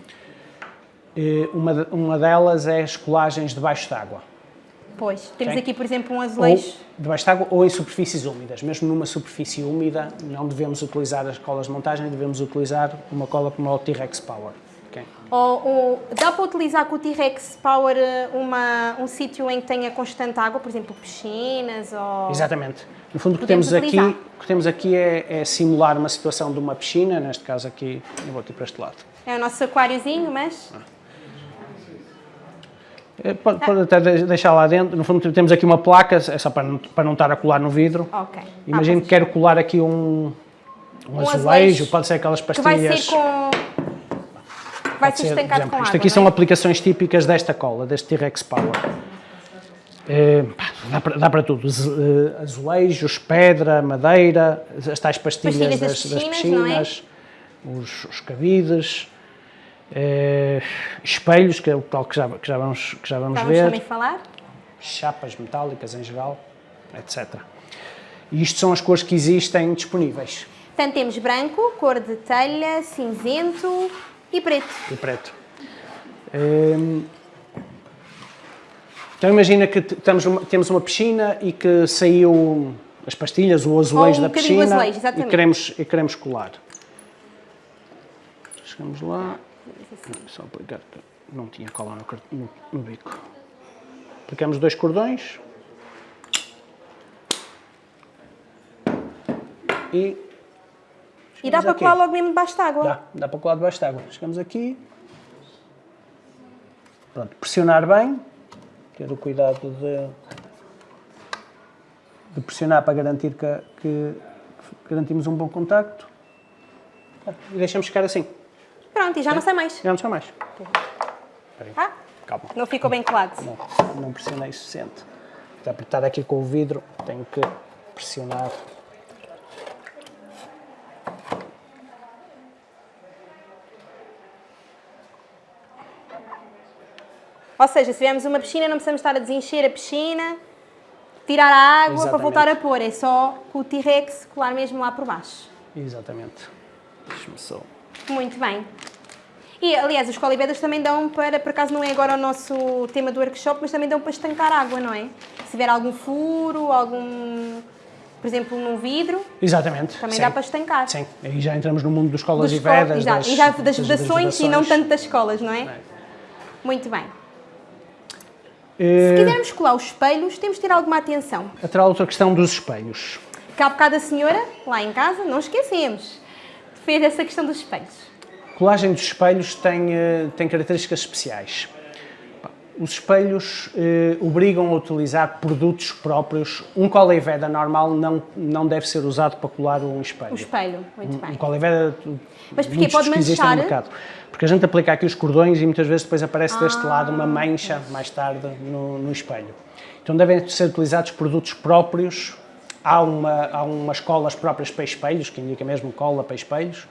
Hum, uma, uma delas é as colagens debaixo d'água. Pois, temos aqui, por exemplo, um azulejo... Ou debaixo d'água ou em superfícies úmidas. Mesmo numa superfície úmida, não devemos utilizar as colas de montagem, devemos utilizar uma cola como o T-Rex Power. Ou, ou, dá para utilizar com o T-Rex Power eh, uma, um sítio em que tenha constante água, por exemplo, piscinas ou... Exatamente. No fundo, o que temos aqui, o que temos aqui é, é, simular uma situação de uma piscina, neste caso aqui, eu vou aqui para este lado. É o nosso aquáriozinho, mas... É, pode, pode, até deixar lá dentro, no fundo temos aqui uma placa, é só para não, para não estar a colar no vidro. Ok. Imagino ah, que quero colar aqui um, um, um azulejo, azulejo, pode ser aquelas pastilhas... Que vai ser com vai ser estancado exemplo, com Isto aqui é? são aplicações típicas desta cola, deste T-Rex Power. É, dá, para, dá para tudo, eh, azulejos, pedra, madeira, as tais pastilhas, pastilhas das, das, piscinas, é? os, os cabides, é, espelhos, que é o tal que já, que já vamos, que já vamos ver. também falar. Chapas metálicas em geral, etc. E isto são as cores que existem disponíveis. Portanto, temos branco, cor de telha, cinzento, e preto. E preto. Hum, então imagina que estamos uma, temos uma piscina e que saiu as pastilhas, o azulejo um da piscina azulejo, e, queremos, e queremos colar. Chegamos lá, só aplicar, não tinha cola no, no, no bico. Aplicamos dois cordões e e dá para colar logo mesmo debaixo de água? Dá, dá para colar debaixo de água. Chegamos aqui. Pronto, pressionar bem. Ter o cuidado de, de pressionar para garantir que, que garantimos um bom contacto. E deixamos ficar assim. Pronto, e já não sai mais. Já não só mais. Ah, Calma. não ficou bem colado. Não, não pressionei o suficiente. Para apertar aqui com o vidro, tenho que pressionar. Ou seja, se tivermos uma piscina, não precisamos estar a desencher a piscina, tirar a água para Exatamente. voltar a pôr. É só com o T-Rex colar mesmo lá por baixo. Exatamente. Deixa-me só. Muito bem. E, aliás, os colibedas também dão para, por acaso não é agora o nosso tema do workshop, mas também dão para estancar água, não é? Se tiver algum furo, algum, por exemplo, num vidro, Exatamente. também sim. dá para estancar. Sim, aí já entramos no mundo dos colas Dos e vedas. exato, das, e já das, vedações e não tanto das escolas, não é? É. Muito bem. Eh, Se quisermos colar os espelhos, temos de ter alguma atenção. a tal outra questão dos espelhos. Que há bocado a senhora, lá em casa, não esquecemos, fez essa questão dos espelhos. A colagem dos espelhos tem, eh, tem características especiais. Os espelhos eh, obrigam a utilizar produtos próprios. Um cola e veda normal não, não deve ser usado para colar um espelho. O espelho, muito Um bem. cola e veda, Mas porquê? Pode manchar? no mercado. Porque a gente aplica aqui os cordões e muitas vezes depois aparece deste Ah. lado uma mancha mais tarde no, no espelho. Então devem ser utilizados produtos próprios. Há, uma, há umas colas próprias para espelhos, que indica mesmo cola para espelhos,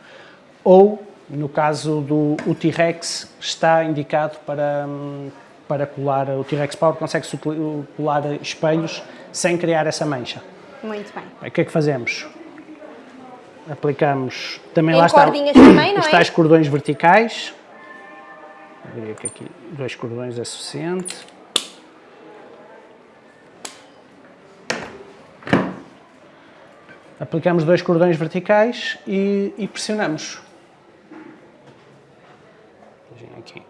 ou, no caso do T-Rex, está indicado para, hum, para colar, o T-Rex Power consegue-se utili- colar espelhos sem criar essa mancha. Muito bem. O que é que fazemos? Aplicamos também Em lá está, também, não os é? tais cordões verticais. Eu diria que aqui dois cordões é suficiente. Aplicamos dois cordões verticais e, e pressionamos. Vejam aqui.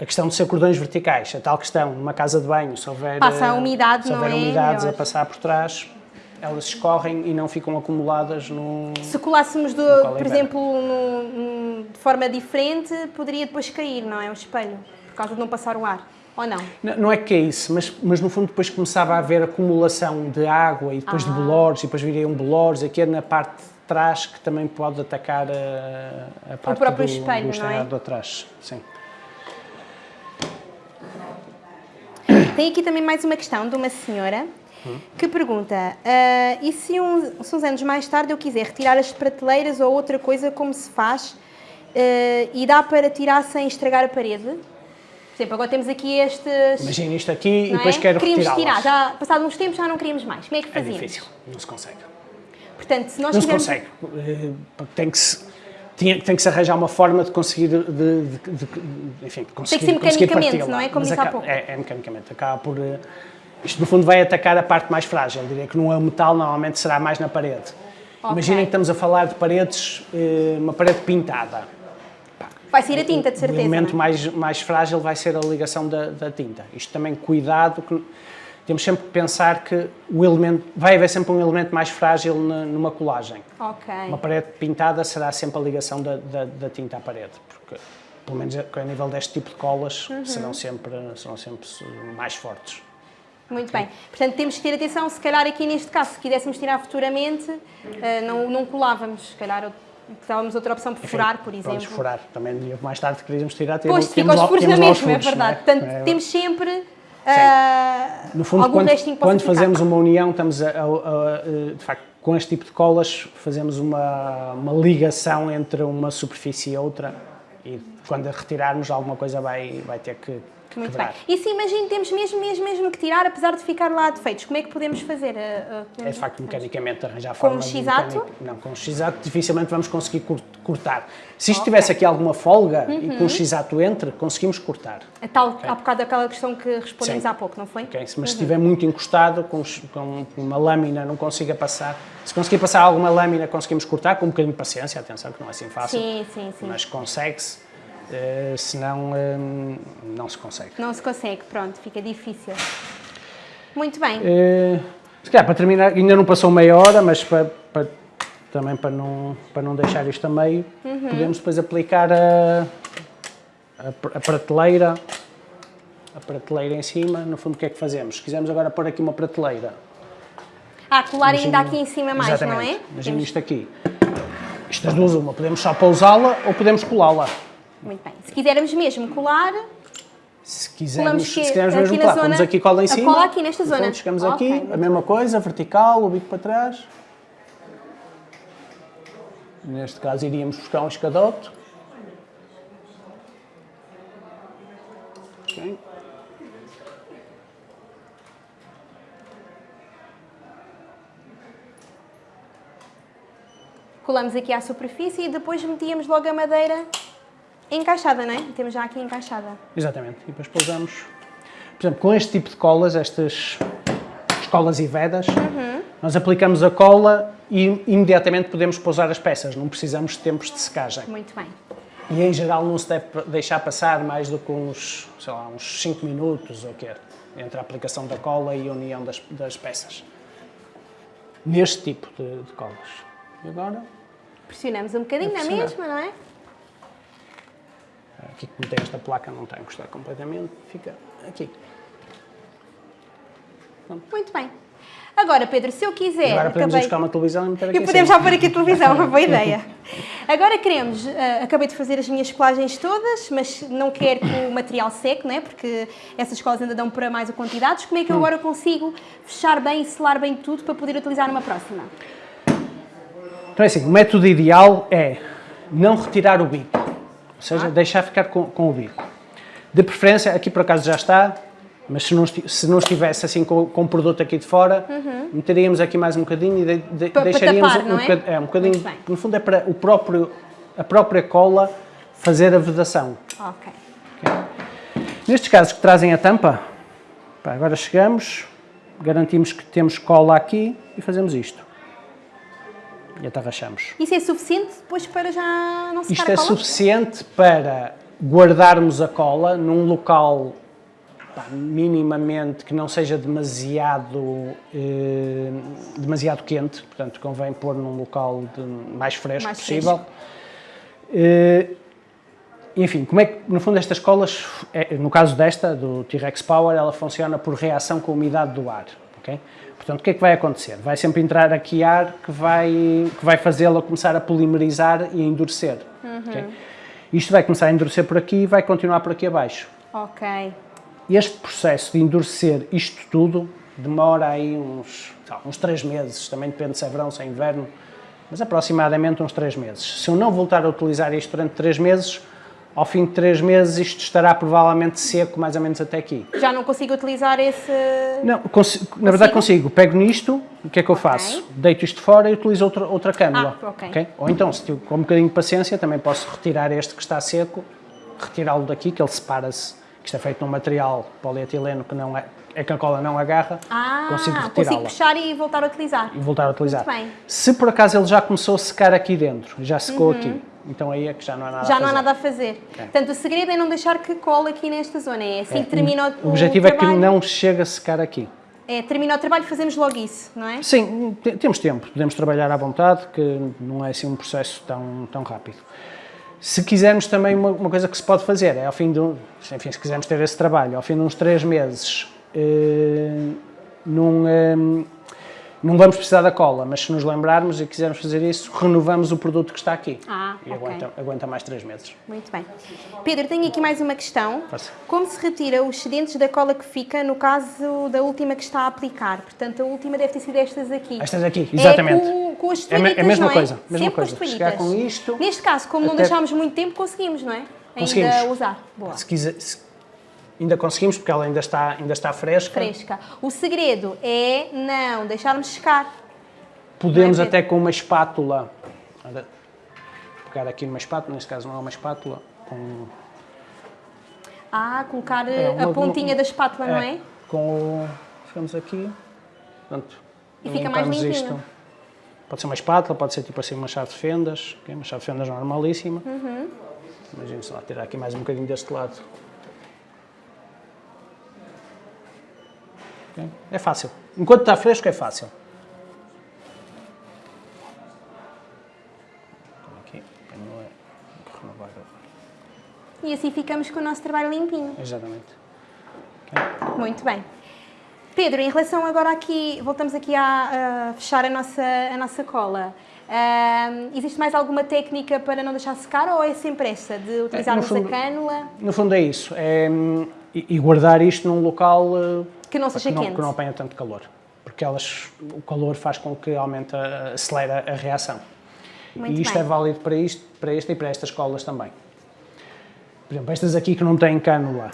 A questão de ser cordões verticais, a tal questão, numa casa de banho, se houver, Passa a eh, umidade, se houver é? umidades a passar por trás, elas escorrem e não ficam acumuladas no... Se colássemos, do, é por exemplo, no- no- de forma diferente, poderia depois cair, não é? O espelho, por causa de não passar o ar. Ou não? Não, não é que é isso, mas, mas no fundo depois começava a haver acumulação de água e depois de bolores, e depois viriam bolores, aqui é na parte de trás que também pode atacar a, a parte próprio do, espelho, do não é? atrás. Sim. Tem aqui também mais uma questão de uma senhora que pergunta: ah, e se, um- se uns anos mais tarde eu quiser retirar as prateleiras ou outra coisa, como se faz? Ah, e dá para tirar sem estragar a parede? Por exemplo, agora temos aqui estes. Imagina isto aqui e não depois é? quero Queríamos tirar, retirá-las. já passado uns tempos já não queríamos mais. Como é que É fazíamos? difícil, não se consegue. Portanto, se nós Não se quisermos- consegue. Eh, Tem que se, tinha- tem que se arranjar uma forma de conseguir, de, de- de- de- enfim, conseguir, ser conseguir mecanicamente, parti-la. não é? Como disse há pouco. É, é mecanicamente. Acaba por... eh, Isto, no fundo, vai atacar a parte mais frágil. Diria que não é o metal, normalmente será mais na parede. Ok. Imaginem que estamos a falar de paredes, eh, uma parede pintada. Vai sair a tinta, de O certeza. elemento não é? mais, mais frágil vai ser a ligação da, da tinta. Isto também, cuidado, que temos sempre que pensar que o elemento, vai haver sempre um elemento mais frágil na- numa colagem. Ok. Uma parede pintada será sempre a ligação da, da, da tinta à parede, porque, pelo menos a nível deste tipo de colas, Uhum. serão, sempre, serão sempre mais fortes. Muito bem. Portanto, temos que ter atenção, se calhar aqui neste caso, se quiséssemos tirar futuramente, eh, não, não colávamos, se calhar estávamos outra opção por furar, por exemplo. furar. Também mais tarde queríamos tirar, Pois, temos, fica aos lá- temos lá os é furos, não verdade. Portanto, É, temos sempre ah, No fundo, quando, quando fazemos uma união, estamos a, a- a- de facto, com este tipo de colas, fazemos uma, uma ligação entre uma superfície e outra. E quando a retirarmos, alguma coisa vai, vai ter que Muito quebrar. bem. E se imagino temos mesmo, mesmo, mesmo que tirar, apesar de ficar lá defeitos, como é que podemos fazer? Ah, ah, É podemos- de facto mecanicamente arranjar Com forma um de X-ato? Não, com um X-ato dificilmente vamos conseguir cortar. Se isto tivesse aqui alguma folga e Uhum. com um X-ato entre, conseguimos cortar. A tal, há bocado daquela questão que respondemos Sim. há pouco, não foi? ok? Mas se Uhum. estiver muito encostado, com, com uma lâmina não consiga passar. Se conseguir passar alguma lâmina, conseguimos cortar, com um bocadinho de paciência, atenção, que não é assim fácil. Sim, sim, sim. Mas consegue-se, eh, senão eh, não se consegue. Não se consegue, pronto, fica difícil. Muito bem. Eh, se calhar, para terminar, ainda não passou meia hora, mas para, para- também para não, para não deixar isto a meio, Uhum. podemos depois aplicar a, a, a prateleira, a prateleira em cima. No fundo, o que é que fazemos? Se quisermos agora pôr aqui uma prateleira, Ah, colar ainda aqui em cima mais, Exatamente. não é? Imagina isto aqui. Isto das duas, uma. Podemos só pousá-la ou podemos colá-la. Muito bem. Se quisermos mesmo colar, Se quisermos, que- se quisermos mesmo colar, zona- pomos aqui cola em cima. cola aqui nesta e pronto, zona. chegamos Ok, aqui, a mesma coisa, vertical, o bico para trás. Neste caso iríamos buscar um escadote. Colamos aqui à superfície e depois metíamos logo a madeira encaixada, não é? Temos já aqui encaixada. Exatamente. E depois pousamos. Por exemplo, com este tipo de colas, estas colas e vedas, Uhum. nós aplicamos a cola e imediatamente podemos pousar as peças, não precisamos de tempos de secagem. Muito bem. E em geral não se deve deixar passar mais do que uns, sei lá, uns 5 minutos ou quê, entre a aplicação da cola e a união das, das peças. Neste tipo de, de colas. E agora, Pressionamos um bocadinho na mesma, não é? Aqui como tem esta placa não está a encostar completamente, fica aqui. Muito bem. Agora, Pedro, se eu quiser... agora podemos acabei- buscar uma televisão e meter aqui E em podemos já pôr aqui a televisão, uma boa ideia. Agora queremos, eh, acabei de fazer as minhas colagens todas, mas não quero que o material seque, não é? Porque essas colas ainda dão para mais a quantidades. Como é Hum. que eu agora consigo fechar bem e selar bem tudo para poder utilizar numa próxima? Então é assim, o método ideal é não retirar o bico, ou seja, Ah. deixar ficar com, com o bico. De preferência, aqui por acaso já está, mas se não, se não estivesse assim com, com o produto aqui de fora, meteríamos aqui mais um bocadinho e de, de, Uhum. Para- para deixaríamos tapar, um, é? bocad- é, um bocadinho, no fundo é para o próprio, a própria cola fazer a vedação. Ok. Nestes casos que trazem a tampa, agora chegamos, garantimos que temos cola aqui e fazemos isto. E atarrachamos. Isso é suficiente depois para já não secar Isto é suficiente para guardarmos a cola num local pá, minimamente que não seja demasiado, eh, demasiado quente, portanto convém pôr num local mais fresco Mais possível. Eh, enfim, como é que, no fundo, estas colas, é, no caso desta, do T-Rex Power, ela funciona por reação com a umidade do ar, ok? Portanto, o que é que vai acontecer? Vai sempre entrar aqui ar que vai, que vai fazê-la começar a polimerizar e a endurecer, ok? Isto vai começar a endurecer por aqui e vai continuar por aqui abaixo. Ok. Este processo de endurecer isto tudo demora aí uns, lá, uns 3 meses, também depende se é verão, se é inverno, mas aproximadamente uns 3 meses. Se eu não voltar a utilizar isto durante 3 meses, ao fim de 3 meses isto estará provavelmente seco, mais ou menos até aqui. Já não consigo utilizar esse... Não, consi- na verdade consigo. Pego nisto, o que é que eu Ok. faço? Deito isto fora e utilizo outra, outra câmara. Ah, ok. Ou então, se tiver com um bocadinho de paciência, também posso retirar este que está seco, retirá-lo daqui, que ele separa-se, que isto é feito num material polietileno que não é, é que a cola não agarra, Ah, consigo consigo retirá-la puxar e voltar a utilizar. e voltar a utilizar. Se por acaso ele já começou a secar aqui dentro, já secou aqui, então aí é que já não há nada. Já a não há fazer. nada a fazer. Portanto, o segredo é não deixar que cole aqui nesta zona. É assim que termina o, O objetivo é que não chegue a secar aqui. É, termina o trabalho, fazemos logo isso, não é? Sim, te- temos tempo, podemos trabalhar à vontade, que não é assim um processo tão, tão rápido. Se quisermos também, uma, uma coisa que se pode fazer é ao fim de, enfim, se quisermos ter esse trabalho, ao fim de uns três meses, eh, num, eh, não vamos precisar da cola, mas se nos lembrarmos e quisermos fazer isso, renovamos o produto que está aqui. Ah, e ok. aguenta, aguenta mais três meses. Muito bem. Pedro, tenho aqui mais uma questão. Força. Como se retira os excedentes da cola que fica no caso da última que está a aplicar? Portanto, a última deve ter sido estas aqui. Estas aqui, exatamente. É com, com as É é a mesma não é? coisa, mesma Sempre coisa. com as toalhitas. com isto, Neste caso, como não até- deixámos muito tempo, conseguimos, não é? Conseguimos. Ainda usar. Boa. Se quiser, se- ainda conseguimos, porque ela ainda está, ainda está fresca. Fresca. O segredo é não deixarmos secar. Podemos é, até com uma espátula, ora, pegar aqui numa espátula, neste caso não é uma espátula, com, Ah, colocar É, uma- a pontinha uma- da espátula, não é? com o, ficamos aqui, pronto, E fica mais limpinho. Pode ser uma espátula, pode ser tipo assim uma chave de fendas, ok? uma chave de fendas normalíssima. Uhum. Imagina só, tirar aqui mais um bocadinho deste lado. É fácil. Enquanto está fresco é fácil. É E assim ficamos com o nosso trabalho limpinho. Exatamente. Muito bem. Pedro, em relação agora aqui, voltamos aqui a, a fechar a nossa, a nossa cola. Uh, existe mais alguma técnica para não deixar secar ou é sempre essa, de utilizarmos fundo, a cânula? No fundo é isso, é, e guardar isto num local que não seja que não, quente. Que não apanha tanto calor, porque elas, o calor faz com que aumente, acelera a reação. Muito e isto bem. é válido para isto, para este e para estas colas também. Por exemplo, estas aqui que não têm cânula,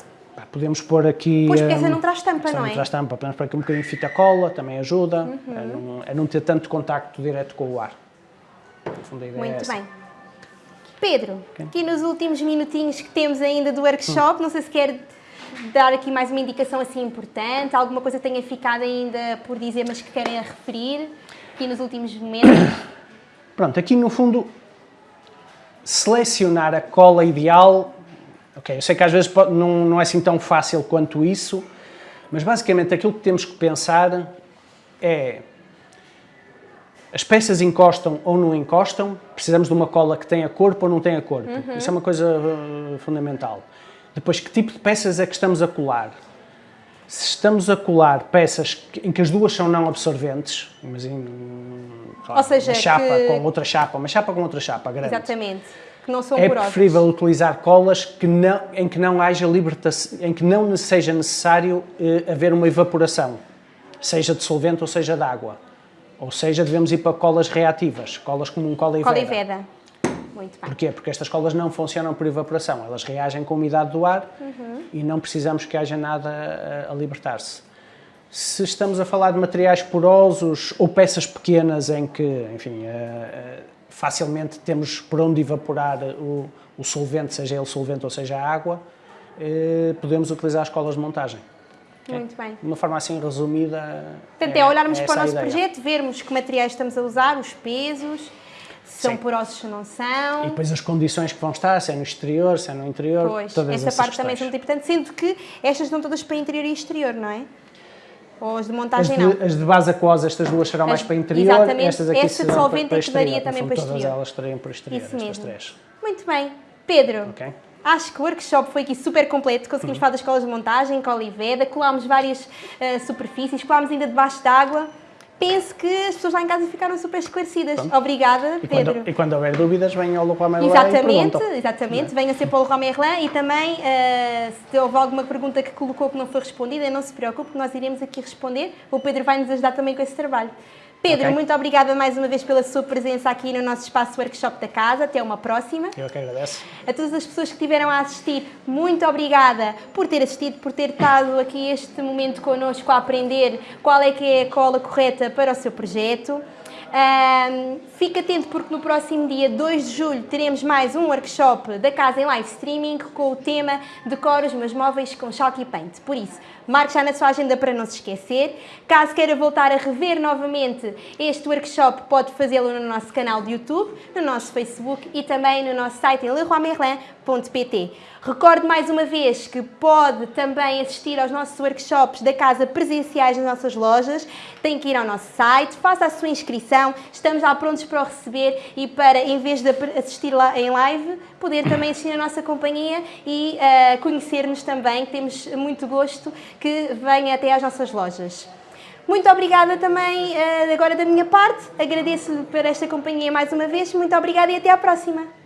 podemos pôr aqui... Pois, porque essa hum, não traz tampa, essa não é? não traz tampa, podemos pôr aqui um bocadinho de fita cola, também ajuda, Uhum. a, não, a não ter tanto contacto direto com o ar. É Muito essa. bem. Pedro, aqui nos últimos minutinhos que temos ainda do workshop, não sei se quer dar aqui mais uma indicação assim importante, alguma coisa tenha ficado ainda por dizer, mas que querem referir aqui nos últimos momentos. Pronto, aqui no fundo, selecionar a cola ideal, ok, eu sei que às vezes não, não é assim tão fácil quanto isso, mas basicamente aquilo que temos que pensar é as peças encostam ou não encostam, precisamos de uma cola que tenha corpo ou não tenha corpo. Isso é uma coisa uh, fundamental. Depois, que tipo de peças é que estamos a colar? Se estamos a colar peças em que as duas são não absorventes, imagina Ou seja, uma chapa que- com outra chapa, uma chapa com outra chapa grande. Exatamente. Que não são É preferível utilizar colas que não, em que não haja libertação, em que não seja necessário eh, haver uma evaporação, seja de solvente ou seja de água. Ou seja, devemos ir para colas reativas, colas como um cola e Cola e veda. Muito bem. Porquê? Porque estas colas não funcionam por evaporação, elas reagem com a umidade do ar e não precisamos que haja nada a, a libertar-se. Se estamos a falar de materiais porosos ou peças pequenas em que, enfim, eh, eh, facilmente temos por onde evaporar o, o solvente, seja ele solvente ou seja a água, eh, podemos utilizar as colas de montagem. Muito bem. De uma forma assim resumida. Portanto, é, olharmos essa para o nosso ideia. projeto, vermos que materiais estamos a usar, os pesos, são Sim. porosos se não são. E depois as condições que vão estar, se é no exterior, se é no interior, Pois, todas essa parte também é questões. muito importante, sendo que estas estão todas para interior e exterior, não é? Ou as de As montagem não. de, as de base aquosa, estas duas serão mais As- para interior, exatamente, estas aqui esta serão solvente para, é que para daria exterior. também para fundo, Todas exterior. elas estariam para exterior, Isso mesmo. três. Muito bem. Pedro, acho que o workshop foi aqui super completo. Uhum. Conseguimos falar das escolas de montagem, cola e veda, colámos várias eh, superfícies, colámos ainda debaixo d'água. Penso que as pessoas lá em casa ficaram super esclarecidas. Obrigada, E Pedro. quando, e quando houver dúvidas, venham ao Leroy Merlin Exatamente, exatamente. Venha ser para o Leroy Merlin e também, eh, se houve alguma pergunta que colocou que não foi respondida, não se preocupe, nós iremos aqui responder. O Pedro vai nos ajudar também com esse trabalho. Pedro, Ok. muito obrigada mais uma vez pela sua presença aqui no nosso espaço workshop da casa. Até uma próxima. Eu que agradeço. A todas as pessoas que estiveram a assistir, muito obrigada por ter assistido, por ter estado aqui este momento connosco a aprender qual é que é a cola correta para o seu projeto. Ahm, fique atento porque no próximo dia 2 de julho teremos mais um workshop da casa em live streaming com o tema Decoro os meus móveis com Chalk e Paint. Por isso, marque já na sua agenda para não se esquecer. Caso queira voltar a rever novamente este workshop, pode fazê-lo no nosso canal de YouTube, no nosso Facebook e também no nosso site em leroymerlin.pt. Recorde mais uma vez que pode também assistir aos nossos workshops da casa presenciais nas nossas lojas. Tem que ir ao nosso site, faça a sua inscrição. Estamos já prontos para o receber e para, em vez de assistir lá em live, poder também assistir na nossa companhia e ah, conhecer-nos também. Temos muito gosto que venha até às nossas lojas. Muito obrigada também ah, agora da minha parte. Agradeço-lhe por esta companhia mais uma vez. Muito obrigada e até à próxima.